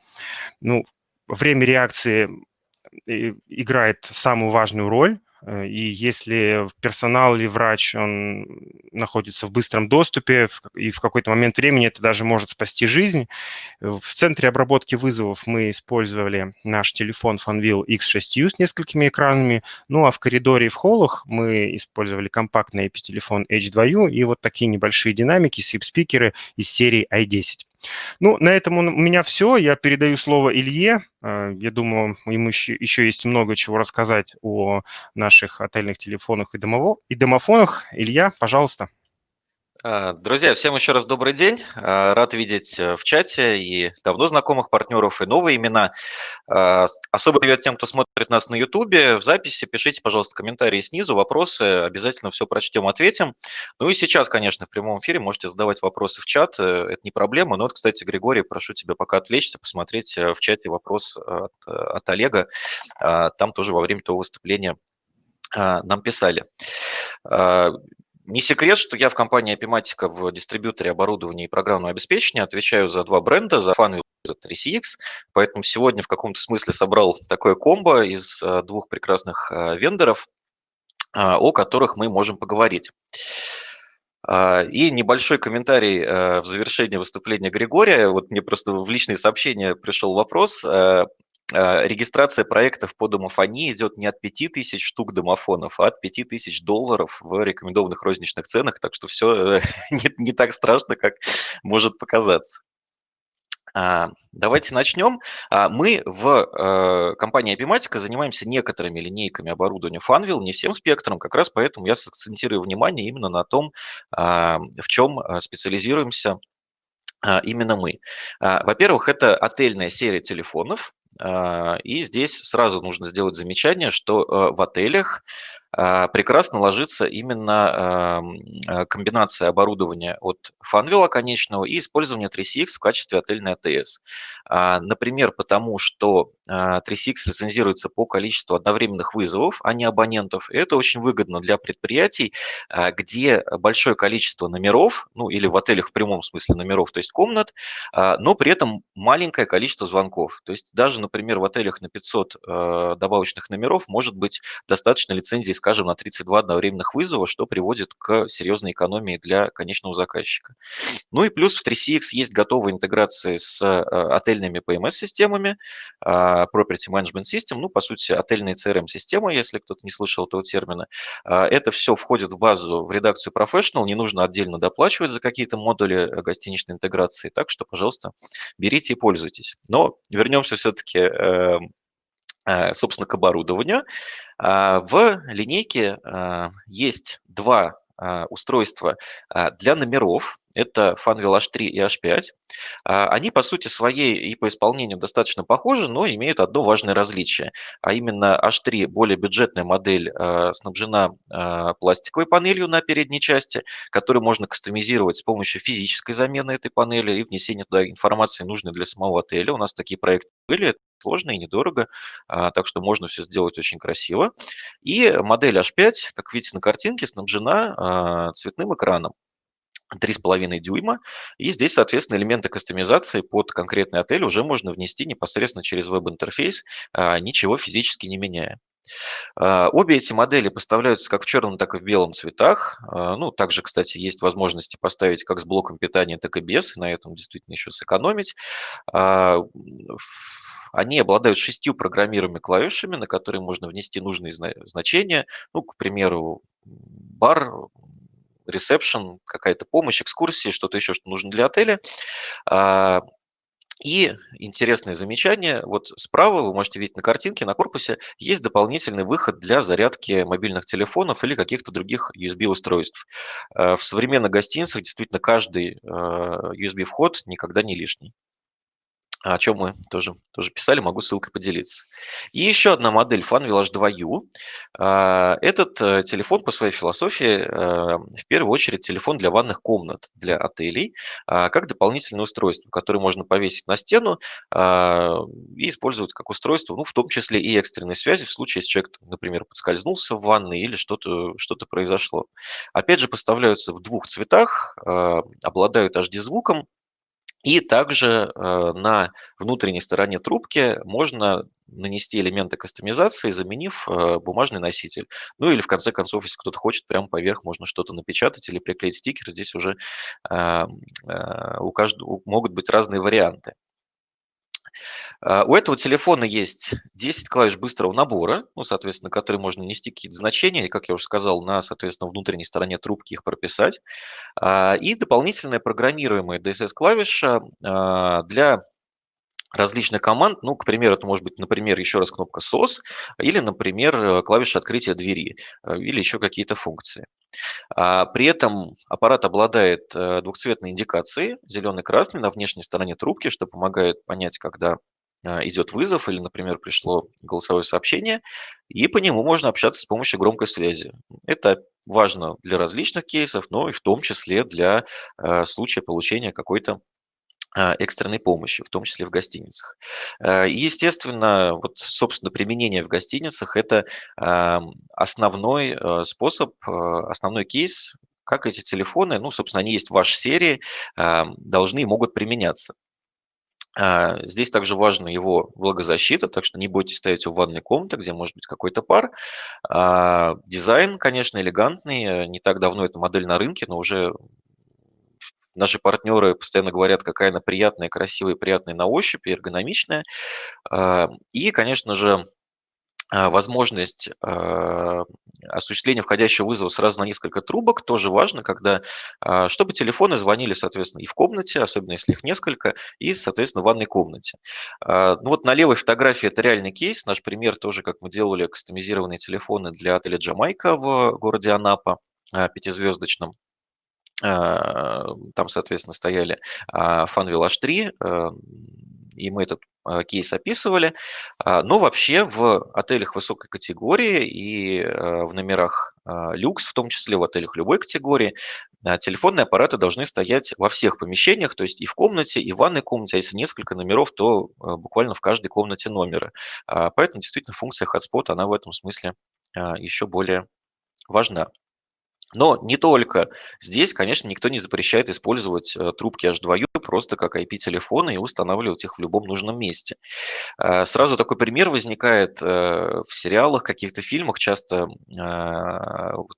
Ну, время реакции играет самую важную роль. Э, и если персонал или врач, он находится в быстром доступе, и в какой-то момент времени это даже может спасти жизнь. В центре обработки вызовов мы использовали наш телефон Funwheel X6U с несколькими экранами, ну а в коридоре и в холлах мы использовали компактный IP-телефон H2U и вот такие небольшие динамики, SIP-спикеры из серии i10. Ну, на этом у меня все. Я передаю слово Илье. А, я думаю, ему еще, еще есть много чего рассказать о наших отельных телефонах и, домово, и домофонах. Илья, пожалуйста. А, друзья, всем еще раз добрый день. А, рад видеть э, в чате и давно знакомых партнеров, и новые имена. А, особо привет тем, кто смотрит нас на YouTube. В записи пишите, пожалуйста, комментарии снизу, вопросы. Обязательно все прочтем, ответим. Ну и сейчас, конечно, в прямом эфире можете задавать вопросы в чат. Э, это не проблема. Но вот, кстати, Григорий, прошу тебя пока отвлечься, посмотреть э, в чате вопрос от, от Олега. Там тоже во время того выступления нам писали. Не секрет, что я в компании Epimatica в дистрибьюторе оборудования и программного обеспечения отвечаю за два бренда, за Funwheel и за 3CX, поэтому сегодня в каком-то смысле собрал такое комбо из двух прекрасных вендоров, о которых мы можем поговорить. И небольшой комментарий в завершение выступления Григория. Вот мне просто в личные сообщения пришел вопрос. А, регистрация проектов по домофонии идет не от 5000 штук домофонов, а от 5000 долларов в рекомендованных розничных ценах, так что все не, не так страшно, как может показаться. А, давайте начнем. А, мы в э, компании Epimatica занимаемся некоторыми линейками оборудования Funwheel, не всем спектром, как раз поэтому я сакцентирую внимание именно на том, в чем специализируемся именно мы. Во-первых, это отельная серия телефонов, а, и здесь сразу нужно сделать замечание, что э, в отелях а, прекрасно ложится именно а, комбинация оборудования от Funwheel конечного и использование 3CX в качестве отельной АТС. Например, потому что 3CX лицензируется по количеству одновременных вызовов, а не абонентов. И это очень выгодно для предприятий, где большое количество номеров, ну или в отелях в прямом смысле номеров, то есть комнат, но при этом маленькое количество звонков. То есть даже, например, в отелях на 500 добавочных номеров может быть достаточно лицензии с скажем, на 32 одновременных вызова, что приводит к серьезной экономии для конечного заказчика. Ну и плюс в 3CX есть готовые интеграции с э, отельными PMS-системами, а, Property Management System, ну, по сути, отельные CRM-системы, если кто-то не слышал этого термина. А, это все входит в базу, в редакцию Professional, не нужно отдельно доплачивать за какие-то модули э, гостиничной интеграции, так что, пожалуйста, берите и пользуйтесь. Но вернемся все-таки эм, собственно, к оборудованию. А, в линейке а, есть два а, устройства для номеров. Это Funwheel H3 и H5. Они по сути своей и по исполнению достаточно похожи, но имеют одно важное различие. А именно H3 более бюджетная модель снабжена пластиковой панелью на передней части, которую можно кастомизировать с помощью физической замены этой панели и внесения туда информации, нужной для самого отеля. У нас такие проекты были, сложно и недорого, так что можно все сделать очень красиво. И модель H5, как видите на картинке, снабжена цветным экраном. 3,5 дюйма. И здесь, соответственно, элементы кастомизации под конкретный отель уже можно внести непосредственно через веб-интерфейс, а, ничего физически не меняя. А, обе эти модели поставляются как в черном, так и в белом цветах. А, ну, также, кстати, есть возможности поставить как с блоком питания, так и без, на этом действительно еще сэкономить. Они обладают шестью программируемыми клавишами, на которые можно внести нужные значения. Ну, к примеру, бар, ресепшн, какая-то помощь, экскурсии, что-то еще, что нужно для отеля. А, и интересное замечание, вот справа вы можете видеть на картинке, на корпусе есть дополнительный выход для зарядки мобильных телефонов или каких-то других USB-устройств. А, в современных гостиницах действительно каждый USB-вход а, никогда не лишний о чем мы тоже, тоже писали, могу ссылкой поделиться. И еще одна модель Funwheel H2U. А, этот э, телефон по своей философии э, в первую очередь телефон для ванных комнат, для отелей, а, как дополнительное устройство, которое можно повесить на стену а, и использовать как устройство, ну, в том числе и экстренной связи, в случае, если человек, например, подскользнулся в ванной или что-то что произошло. Опять же, поставляются в двух цветах, обладают HD-звуком, и также э, на внутренней стороне трубки можно нанести элементы кастомизации, заменив э, бумажный носитель. Ну или в конце концов, если кто-то хочет, прямо поверх можно что-то напечатать или приклеить стикер. Здесь уже э, у каждого могут быть разные варианты. А, у этого телефона есть 10 клавиш быстрого набора, ну, соответственно, которые можно нести какие-то значения, и, как я уже сказал, на, соответственно, внутренней стороне трубки их прописать. А, и дополнительная программируемая DSS-клавиша а, для различных команд. Ну, к примеру, это может быть, например, еще раз кнопка SOS или, например, клавиша открытия двери или еще какие-то функции. При этом аппарат обладает э, двухцветной индикацией, зеленый-красный, на внешней стороне трубки, что помогает понять, когда идет вызов или, например, пришло голосовое сообщение, и по нему можно общаться с помощью громкой связи. Это важно для различных кейсов, но и в том числе для а, случая получения какой-то экстренной помощи, в том числе в гостиницах. Естественно, вот, собственно, применение в гостиницах – это основной способ, основной кейс, как эти телефоны, ну, собственно, они есть в вашей серии, должны и могут применяться. А, здесь также важна его влагозащита, так что не бойтесь ставить его в ванной комнате, где может быть какой-то пар. А, дизайн, конечно, элегантный. Не так давно эта модель на рынке, но уже наши партнеры постоянно говорят, какая она приятная, красивая, приятная на ощупь эргономичная. А, и, конечно же, возможность а, осуществления входящего вызова сразу на несколько трубок тоже важно, когда, а, чтобы телефоны звонили, соответственно, и в комнате, особенно если их несколько, и, соответственно, в ванной комнате. Ну вот на левой фотографии это реальный кейс, наш пример тоже, как мы делали кастомизированные телефоны для отеля «Джамайка» в городе Анапа, пятизвездочном. Там, соответственно, стояли Funwheel H3, и мы этот а, кейс описывали. А, но вообще в отелях высокой категории и а, в номерах люкс, в том числе в отелях любой категории, телефонные аппараты должны стоять во всех помещениях, то есть и в комнате, и в ванной комнате, а если несколько номеров, то буквально в каждой комнате номера. Поэтому действительно функция hotspot, она в этом смысле еще более важна. Но не только здесь, конечно, никто не запрещает использовать э, трубки H2U просто как IP-телефоны и устанавливать их в любом нужном месте. Э, сразу такой пример возникает э, в сериалах, каких-то фильмах. Часто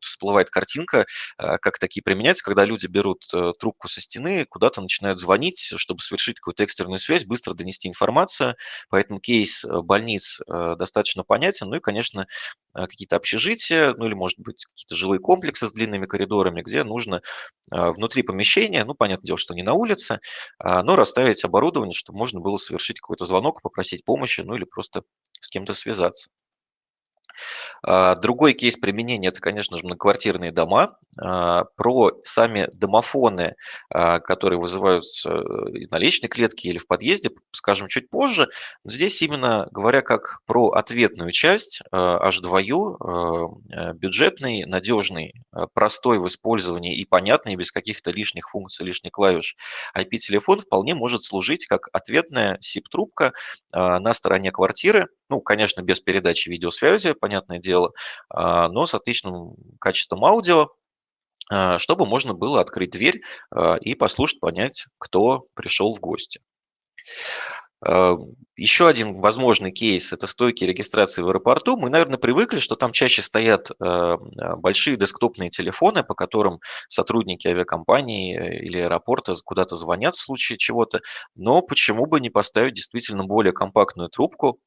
всплывает картинка, как такие применяются, когда люди берут трубку со стены, куда-то начинают звонить, чтобы совершить какую-то экстренную связь, быстро донести информацию. Поэтому кейс больниц достаточно понятен. Ну и, конечно, какие-то общежития, ну или, может быть, какие-то жилые комплексы с длинными коридорами, где нужно а, внутри помещения, ну, понятное дело, что не на улице, а, но расставить оборудование, чтобы можно было совершить какой-то звонок, попросить помощи, ну или просто с кем-то связаться. А, другой кейс применения – это, конечно же, многоквартирные дома. А, про сами домофоны, а, которые вызываются на личной клетке или в подъезде, скажем чуть позже. Здесь именно говоря как про ответную часть H2U, бюджетный, надежный, простой в использовании и понятный, без каких-то лишних функций, лишних клавиш. IP-телефон вполне может служить как ответная SIP-трубка на стороне квартиры, ну, конечно, без передачи видеосвязи, понятное дело, а, но с отличным качеством аудио, а, чтобы можно было открыть дверь а, и послушать, понять, кто пришел в гости. Еще один возможный кейс – это стойки регистрации в аэропорту. Мы, наверное, привыкли, что там чаще стоят большие десктопные телефоны, по которым сотрудники авиакомпании э, или аэропорта куда-то звонят в случае чего-то. Но почему бы не поставить действительно более компактную трубку,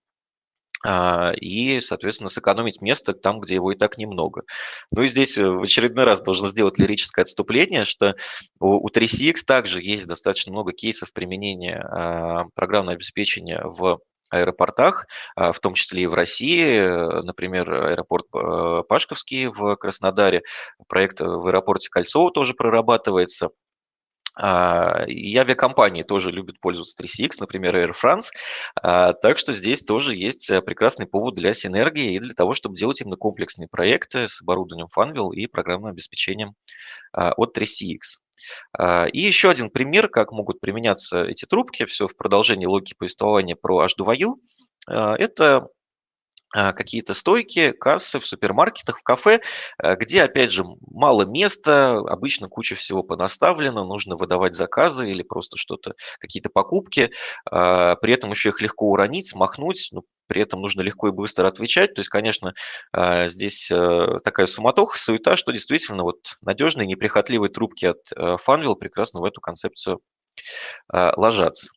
и, соответственно, сэкономить место там, где его и так немного. Ну и здесь э, в очередной раз должен сделать лирическое отступление, что у 3CX также есть достаточно много кейсов применения а, программного обеспечения в аэропортах, а, в том числе и в России. Например, аэропорт э, Пашковский в Краснодаре, проект в аэропорте Кольцово тоже прорабатывается. А, и авиакомпании тоже любят пользоваться 3CX, например, Air France. А, так что здесь тоже есть э, прекрасный повод для синергии и для того, чтобы делать именно комплексные проекты с оборудованием Funwheel и программным обеспечением а, от 3CX. И еще один пример, как могут применяться эти трубки, все в продолжении логики повествования про H2U. Это какие-то стойки, кассы в супермаркетах, в кафе, э, где, опять же, мало места, обычно куча всего понаставлено, нужно выдавать заказы или просто что-то, какие-то покупки, а, при этом еще их легко уронить, смахнуть, но при этом нужно легко и быстро отвечать. То есть, конечно, а, здесь э, такая суматоха, суета, что действительно вот надежные, неприхотливые трубки от э, Funwheel прекрасно в эту концепцию ложатся.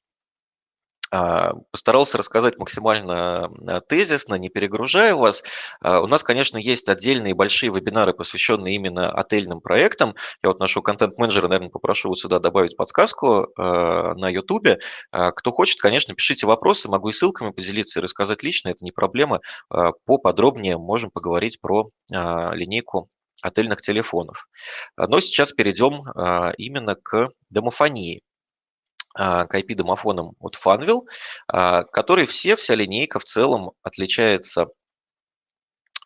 А, постарался рассказать максимально а, тезисно, не перегружая вас. А, у нас, конечно, есть отдельные большие вебинары, посвященные именно отельным проектам. Я вот нашего контент-менеджера, наверное, попрошу вот сюда добавить подсказку на YouTube. Кто хочет, конечно, пишите вопросы, могу и ссылками поделиться и рассказать лично, это не проблема. Поподробнее можем поговорить про линейку отельных телефонов. Но сейчас перейдем именно к домофонии. А, к IP-домофонам от Funwheel, а, которые все, вся линейка в целом отличается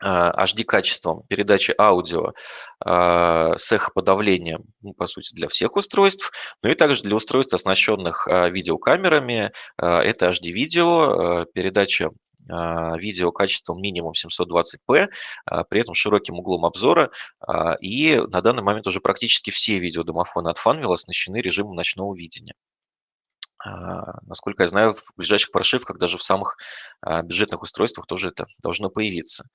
HD-качеством передачи аудио с эхоподавлением, ну, по сути, для всех устройств, но и также для устройств, оснащенных видеокамерами. Это HD-видео, передача видео качеством минимум 720p, при этом широким углом обзора. И на данный момент уже практически все видеодомофоны от Funwheel оснащены режимом ночного видения. А, насколько я знаю, в ближайших прошивках, даже в самых а, бюджетных устройствах тоже это должно появиться.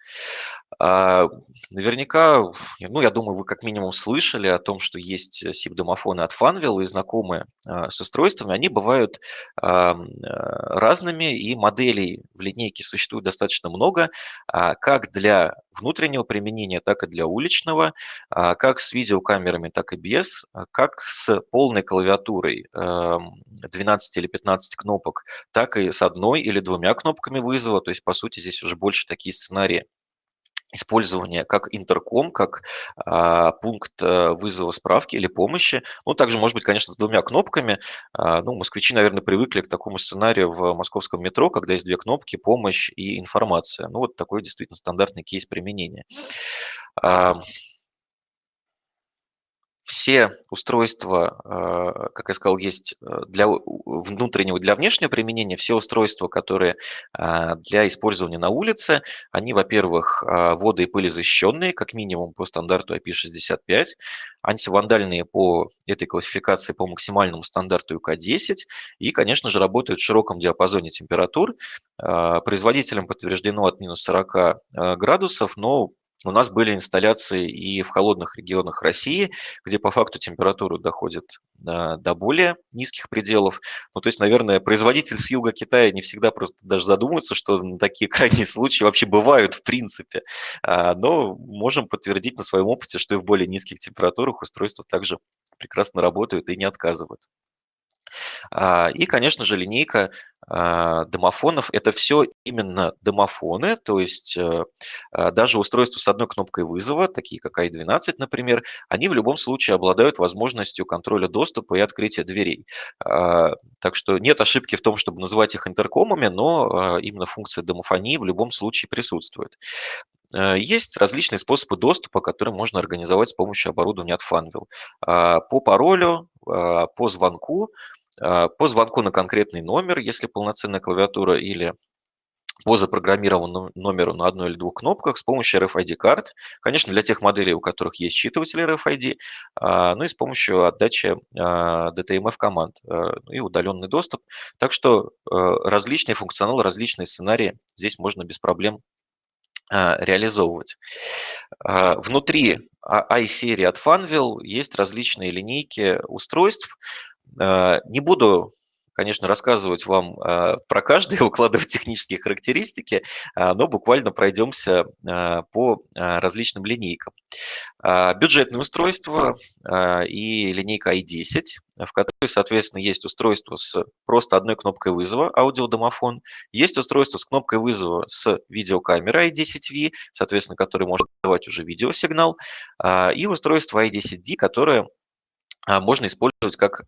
А, наверняка, ну, я думаю, вы как минимум слышали о том, что есть SIP-домофоны от Funwheel и знакомые с устройствами. Они бывают разными, и моделей в линейке существует достаточно много, как для внутреннего применения, так и для уличного, как с видеокамерами, так и без, как с полной клавиатурой 12 или 15 кнопок, так и с одной или двумя кнопками вызова. То есть, по сути, здесь уже больше такие сценарии использования как интерком, как а, пункт э, вызова справки или помощи. Ну, также, может быть, конечно, с двумя кнопками. А, ну, москвичи, наверное, привыкли к такому сценарию в московском метро, когда есть две кнопки, помощь и информация. Ну, вот такой действительно стандартный кейс применения. А, все устройства, э, как я сказал, есть э, для внутреннего, для внешнего применения. Все устройства, которые э, для использования на улице, они, во-первых, водо- и пылезащищенные, как минимум по стандарту IP65, антивандальные по этой классификации по максимальному стандарту UK10 и, конечно же, работают в широком диапазоне температур. Производителям подтверждено от минус 40 градусов, но у нас были инсталляции и в холодных регионах России, где по факту температура доходит до более низких пределов. Ну, то есть, наверное, производитель с юга Китая не всегда просто даже задумывается, что такие крайние случаи вообще бывают в принципе. А, но можем подтвердить на своем опыте, что и в более низких температурах устройства также прекрасно работают и не отказывают. А, и, конечно же, линейка а, домофонов – это все именно домофоны, то есть э, а, даже устройства с одной кнопкой вызова, такие как i12, например, они в любом случае обладают возможностью контроля доступа и открытия дверей. Так что нет ошибки в том, чтобы называть их интеркомами, но именно функция домофонии в любом случае присутствует. Э, есть различные способы доступа, которые можно организовать с помощью оборудования от Funwheel. По паролю, по звонку, по звонку на конкретный номер, если полноценная клавиатура, или по запрограммированному номеру на одной или двух кнопках с помощью RFID-карт. Конечно, для тех моделей, у которых есть считыватель RFID, а, ну и с помощью отдачи а, DTMF-команд ну и удаленный доступ. Так что различные функционалы, различные сценарии здесь можно без проблем реализовывать. Внутри i-серии от Funwheel есть различные линейки устройств, Э, не буду конечно, рассказывать вам э, про каждый, укладывать технические характеристики, э, но буквально пройдемся по различным линейкам. Бюджетное устройство и линейка i10, в которой, соответственно, есть устройство с просто одной кнопкой вызова, аудиодомофон, есть устройство с кнопкой вызова с видеокамерой i10V, соответственно, который может давать уже видеосигнал, и устройство i10D, которое можно использовать как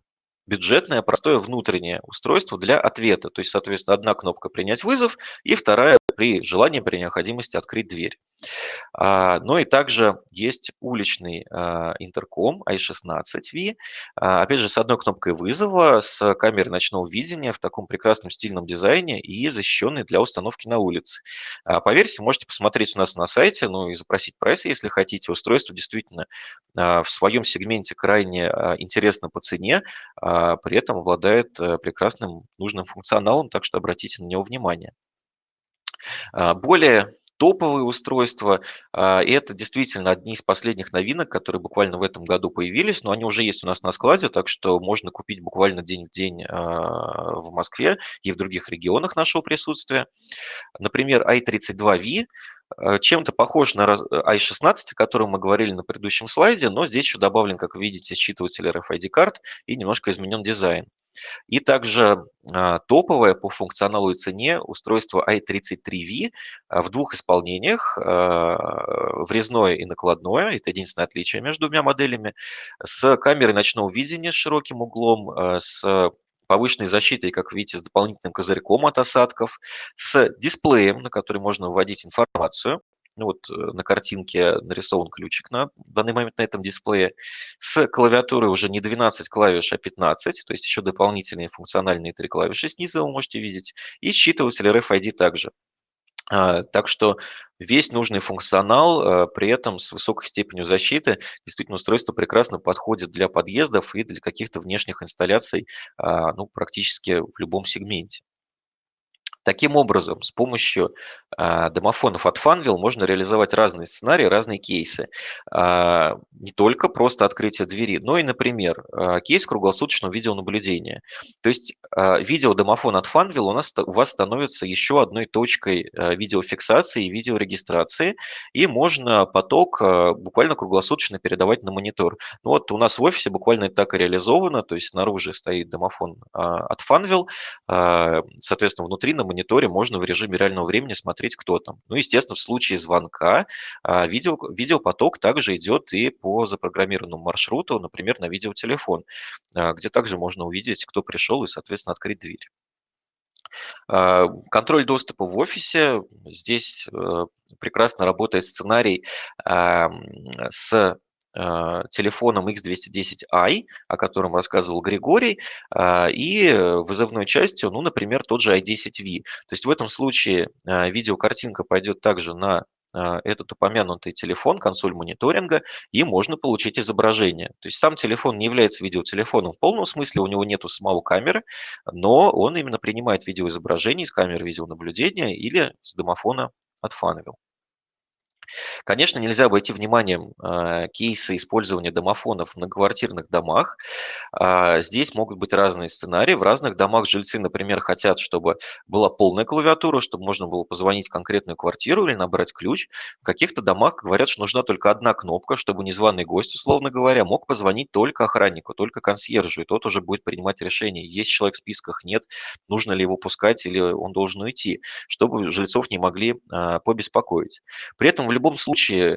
бюджетное, простое внутреннее устройство для ответа. То есть, соответственно, одна кнопка «Принять вызов» и вторая при желании, при необходимости открыть дверь. А, но и также есть уличный а, интерком i16V, а, опять же, с одной кнопкой вызова, с камерой ночного видения в таком прекрасном стильном дизайне и защищенный для установки на улице. Поверьте, можете посмотреть у нас на сайте, ну и запросить прайс, если хотите. Устройство действительно в своем сегменте крайне интересно по цене, при этом обладает э, прекрасным нужным функционалом, так что обратите на него внимание. Более топовые устройства. А, и это действительно одни из последних новинок, которые буквально в этом году появились, но они уже есть у нас на складе, так что можно купить буквально день в день а, в Москве и в других регионах нашего присутствия. Например, i32V а, чем-то похож на i16, о котором мы говорили на предыдущем слайде, но здесь еще добавлен, как видите, считыватель RFID-карт и немножко изменен дизайн. И также а, топовое по функционалу и цене устройство i33V а, в двух исполнениях, а, врезное и накладное, это единственное отличие между двумя моделями, с камерой ночного видения с широким углом, с повышенной защитой, как видите, с дополнительным козырьком от осадков, с дисплеем, на который можно вводить информацию, ну вот на картинке нарисован ключик на данный момент на этом дисплее, с клавиатурой уже не 12 клавиш, а 15, то есть еще дополнительные функциональные три клавиши снизу вы можете видеть, и считыватель RFID также. А, так что весь нужный функционал, а, при этом с высокой степенью защиты. Действительно, устройство прекрасно подходит для подъездов и для каких-то внешних инсталляций а, ну, практически в любом сегменте. Таким образом, с помощью э, домофонов от Funwheel можно реализовать разные сценарии, разные кейсы. Э, не только просто открытие двери, но и, например, э, кейс круглосуточного видеонаблюдения. То есть э, видеодомофон от Funwheel у, нас, у вас становится еще одной точкой э, видеофиксации и видеорегистрации, и можно поток э, буквально круглосуточно передавать на монитор. Ну вот у нас в офисе буквально так и реализовано, то есть снаружи стоит домофон э, от Funwheel, э, соответственно, внутри на мониторе мониторе можно в режиме реального времени смотреть, кто там. Ну, естественно, в случае звонка а, видео, видеопоток также идет и по запрограммированному маршруту, например, на видеотелефон, а, где также можно увидеть, кто пришел и, соответственно, открыть дверь. А, контроль доступа в офисе. Здесь э, прекрасно работает сценарий с телефоном X210i, о котором рассказывал Григорий, а, и вызовной частью, ну, например, тот же i10V. То есть в этом случае а, видеокартинка пойдет также на этот упомянутый телефон, консоль мониторинга, и можно получить изображение. То есть сам телефон не является видеотелефоном в полном смысле, у него нет самого камеры, но он именно принимает видеоизображение с камеры видеонаблюдения или с домофона от Funwheel. Конечно, нельзя обойти вниманием э, кейсы использования домофонов в многоквартирных домах. А, здесь могут быть разные сценарии. В разных домах жильцы, например, хотят, чтобы была полная клавиатура, чтобы можно было позвонить в конкретную квартиру или набрать ключ. В каких-то домах говорят, что нужна только одна кнопка, чтобы незваный гость, условно говоря, мог позвонить только охраннику, только консьержу, и тот уже будет принимать решение, есть человек в списках, нет, нужно ли его пускать или он должен уйти, чтобы жильцов не могли а, побеспокоить. При этом в любом случае э,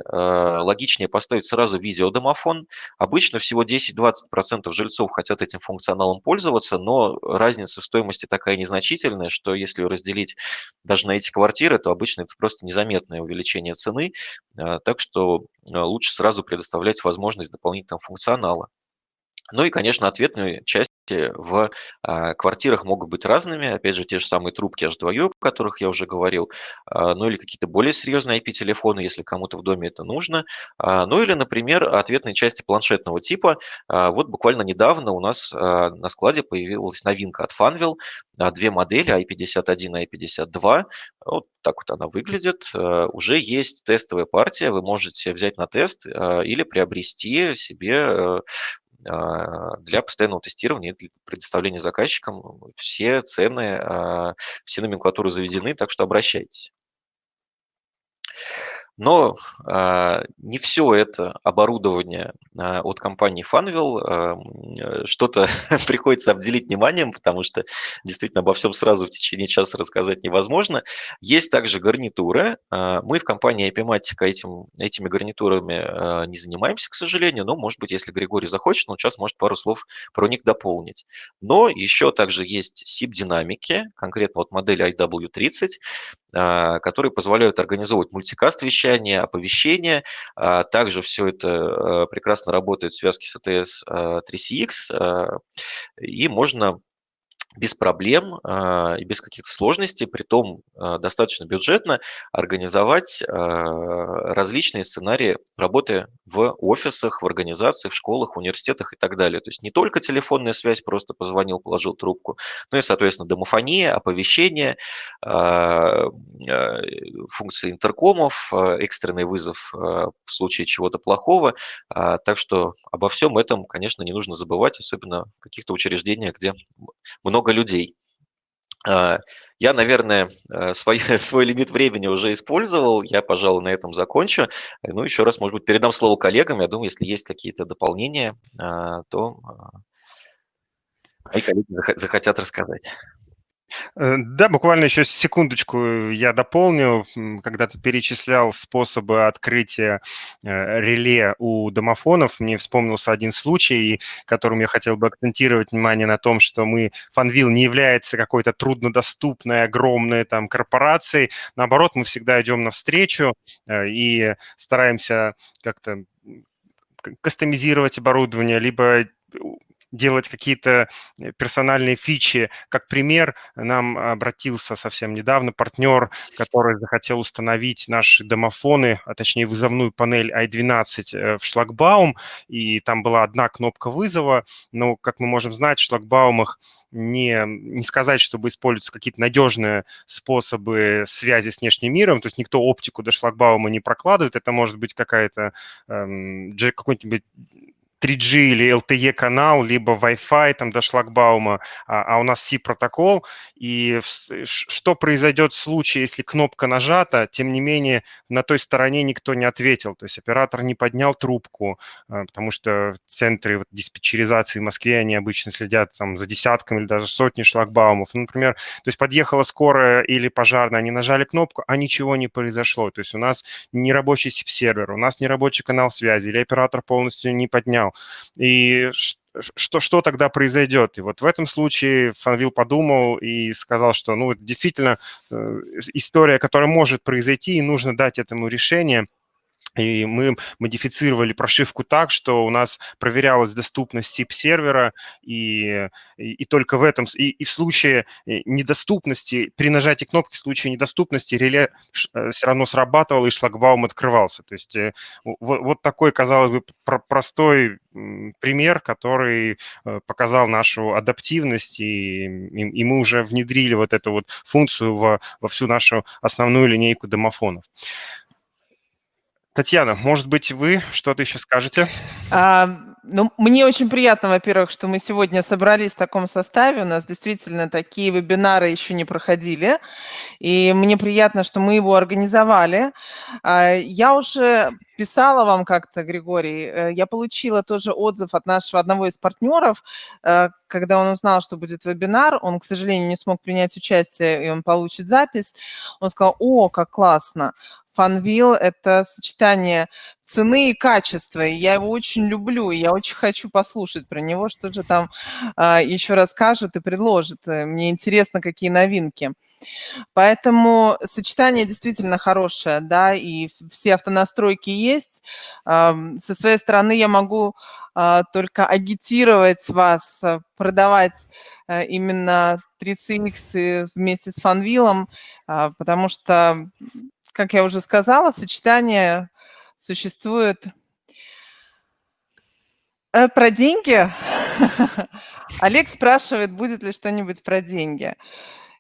логичнее поставить сразу видеодомофон. Обычно всего 10-20% жильцов хотят этим функционалом пользоваться, но разница в стоимости такая незначительная, что если разделить даже на эти квартиры, то обычно это просто незаметное увеличение цены. Э, так что э, лучше сразу предоставлять возможность дополнительного функционала. Ну и, конечно, ответную часть в а, квартирах могут быть разными. Опять же, те же самые трубки H2U, о которых я уже говорил, а, ну или какие-то более серьезные IP-телефоны, если кому-то в доме это нужно. А, ну или, например, ответные части планшетного типа. Вот буквально недавно у нас на складе появилась новинка от Funwheel. Две модели i51 и i52. Вот так вот она выглядит. Уже есть тестовая партия. Вы можете взять на тест или приобрести себе для постоянного тестирования, для предоставления заказчикам все цены, а, все номенклатуры заведены, так что обращайтесь. Но э, не все это оборудование э, от компании Funwheel э, что-то приходится обделить вниманием, потому что действительно обо всем сразу в течение часа рассказать невозможно. Есть также гарнитуры. Мы в компании Epimatica этим, этими гарнитурами не занимаемся, к сожалению, но, может быть, если Григорий захочет, он сейчас может пару слов про них дополнить. Но еще также есть SIP-динамики, конкретно вот модель IW30, э, которые позволяют организовывать мультикаст вещей, вещание, оповещение. А, также все это э, прекрасно работает в связке с ATS 3CX, э, э, и можно без проблем а, и без каких-то сложностей, при том а, достаточно бюджетно организовать а, различные сценарии работы в офисах, в организациях, в школах, университетах и так далее. То есть не только телефонная связь, просто позвонил, положил трубку, но и, соответственно, домофония, оповещение, функции интеркомов, экстренный вызов в случае чего-то плохого. Так что обо всем этом, конечно, не нужно забывать, особенно в каких-то учреждениях, где много много людей. А, я, наверное, э, свой, свой лимит времени уже использовал. Я, пожалуй, на этом закончу. Ну, еще раз, может быть, передам слово коллегам. Я думаю, если есть какие-то дополнения, а, то а, мои коллеги захотят рассказать. Э, да, буквально еще секундочку я дополню. Когда ты перечислял способы открытия э, реле у домофонов, мне вспомнился один случай, которым я хотел бы акцентировать внимание на том, что мы, Фанвил не является какой-то труднодоступной, огромной там корпорацией. Наоборот, мы всегда идем навстречу э, и стараемся как-то кастомизировать оборудование, либо делать какие-то э, персональные фичи. Как пример, нам обратился совсем недавно партнер, который захотел установить наши домофоны, а точнее вызовную панель i12 э, в шлагбаум, и там была одна кнопка вызова, но, как мы можем знать, в шлагбаумах не, не сказать, чтобы используются какие-то надежные способы связи с внешним миром, то есть никто оптику до шлагбаума не прокладывает, это может быть какая-то эм, какой-нибудь 3G или LTE канал, либо Wi-Fi там до шлагбаума, а, а у нас C-протокол. И что произойдет в случае, если кнопка нажата, тем не менее на той стороне никто не ответил, то есть оператор не поднял трубку, а, потому что в центре вот, диспетчеризации в Москве они обычно следят там за десятками или даже сотни шлагбаумов. Ну, например, то есть подъехала скорая или пожарная, они нажали кнопку, а ничего не произошло. То есть у нас не рабочий сервер, у нас не рабочий канал связи, или оператор полностью не поднял канал. И что, что тогда произойдет? И вот в этом случае Фанвил подумал и сказал, что ну, действительно э, история, которая может произойти, и нужно дать этому решение – и мы модифицировали прошивку так, что у нас проверялась доступность SIP-сервера, и, и, и только в этом, и, и в случае э, недоступности, при нажатии кнопки, в случае недоступности реле э, все равно срабатывал, и шлагбаум открывался. То есть э, вот, вот такой, казалось бы, простой пример, который показал нашу адаптивность, и, и, и мы уже внедрили вот эту вот функцию во, во всю нашу основную линейку домофонов. Татьяна, может быть, вы что-то еще скажете? А, ну, мне очень приятно, во-первых, что мы сегодня собрались в таком составе. У нас действительно такие вебинары еще не проходили. И мне приятно, что мы его организовали. А, я уже писала вам как-то, Григорий, э, я получила тоже отзыв от нашего одного из партнеров, э, когда он узнал, что будет вебинар, он, к сожалению, не смог принять участие, и он получит запись. Он сказал, о, как классно, Фанвил – это сочетание цены и качества, и я его очень люблю, и я очень хочу послушать про него, что же там а, еще расскажет и предложит. Э, мне интересно, какие новинки. Поэтому сочетание действительно хорошее, да, и все автонастройки есть. Со своей стороны я могу а, только агитировать вас, э, продавать э, именно 3CX вместе с фанвилом, потому что как я уже сказала, сочетание существует э, про деньги. Олег спрашивает, будет ли что-нибудь про деньги.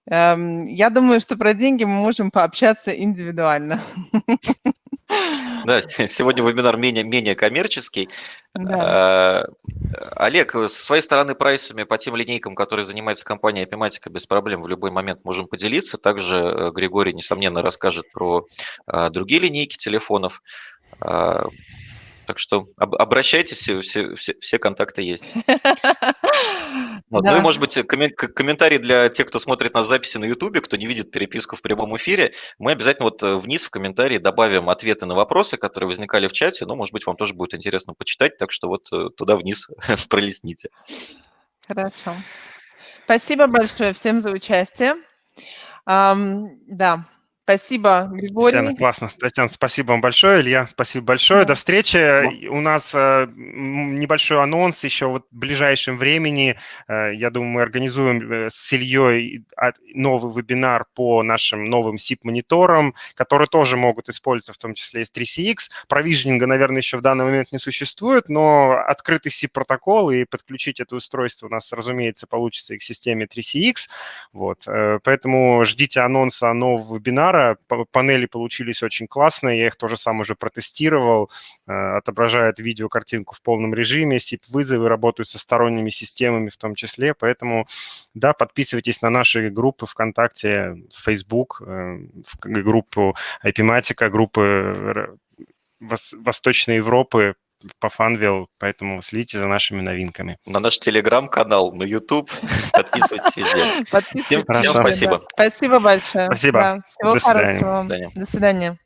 Эм, я думаю, что про деньги мы можем пообщаться индивидуально. Да, сегодня вебинар менее, менее коммерческий. Да. А, Олег, со своей стороны прайсами по тем линейкам, которые занимается компания Epimatica, без проблем в любой момент можем поделиться. Также э, Григорий, несомненно, расскажет про а, другие линейки телефонов. Так что обращайтесь, все, все, все контакты есть. Вот. Да. Ну и, может быть, комментарий для тех, кто смотрит на записи на YouTube, кто не видит переписку в прямом эфире. Мы обязательно вот э, вниз в комментарии добавим ответы на вопросы, которые возникали в чате. Ну, может быть, вам тоже будет интересно почитать, так что вот э, туда вниз пролистните. Хорошо. Спасибо большое всем за участие. Um, да, Спасибо, Григорий. Татьяна, классно. Татьяна, спасибо вам большое. Илья, спасибо большое. Да. До встречи. Да. У нас э, небольшой анонс еще вот в ближайшем времени. Э, я думаю, мы организуем э, с Ильей новый вебинар по нашим новым SIP-мониторам, которые тоже могут использоваться, в том числе из 3CX. Провижнинга, наверное, еще в данный момент не существует, но открытый SIP-протокол и подключить это устройство у нас, разумеется, получится и к системе 3CX. Вот. Поэтому ждите анонса нового вебинара вебинара. Панели получились очень классные, я их тоже сам уже протестировал. Э, отображает видеокартинку в полном режиме, SIP-вызовы работают со сторонними системами в том числе. Поэтому, да, подписывайтесь на наши группы ВКонтакте, Facebook, э, группу IP-матика, группы Восточной Европы, по Funwheel, поэтому следите за нашими новинками. На наш телеграм-канал, на YouTube. Подписывайтесь везде. Подписывайтесь. Всем, всем спасибо. Спасибо большое. Спасибо. Да, всего хорошего. До свидания.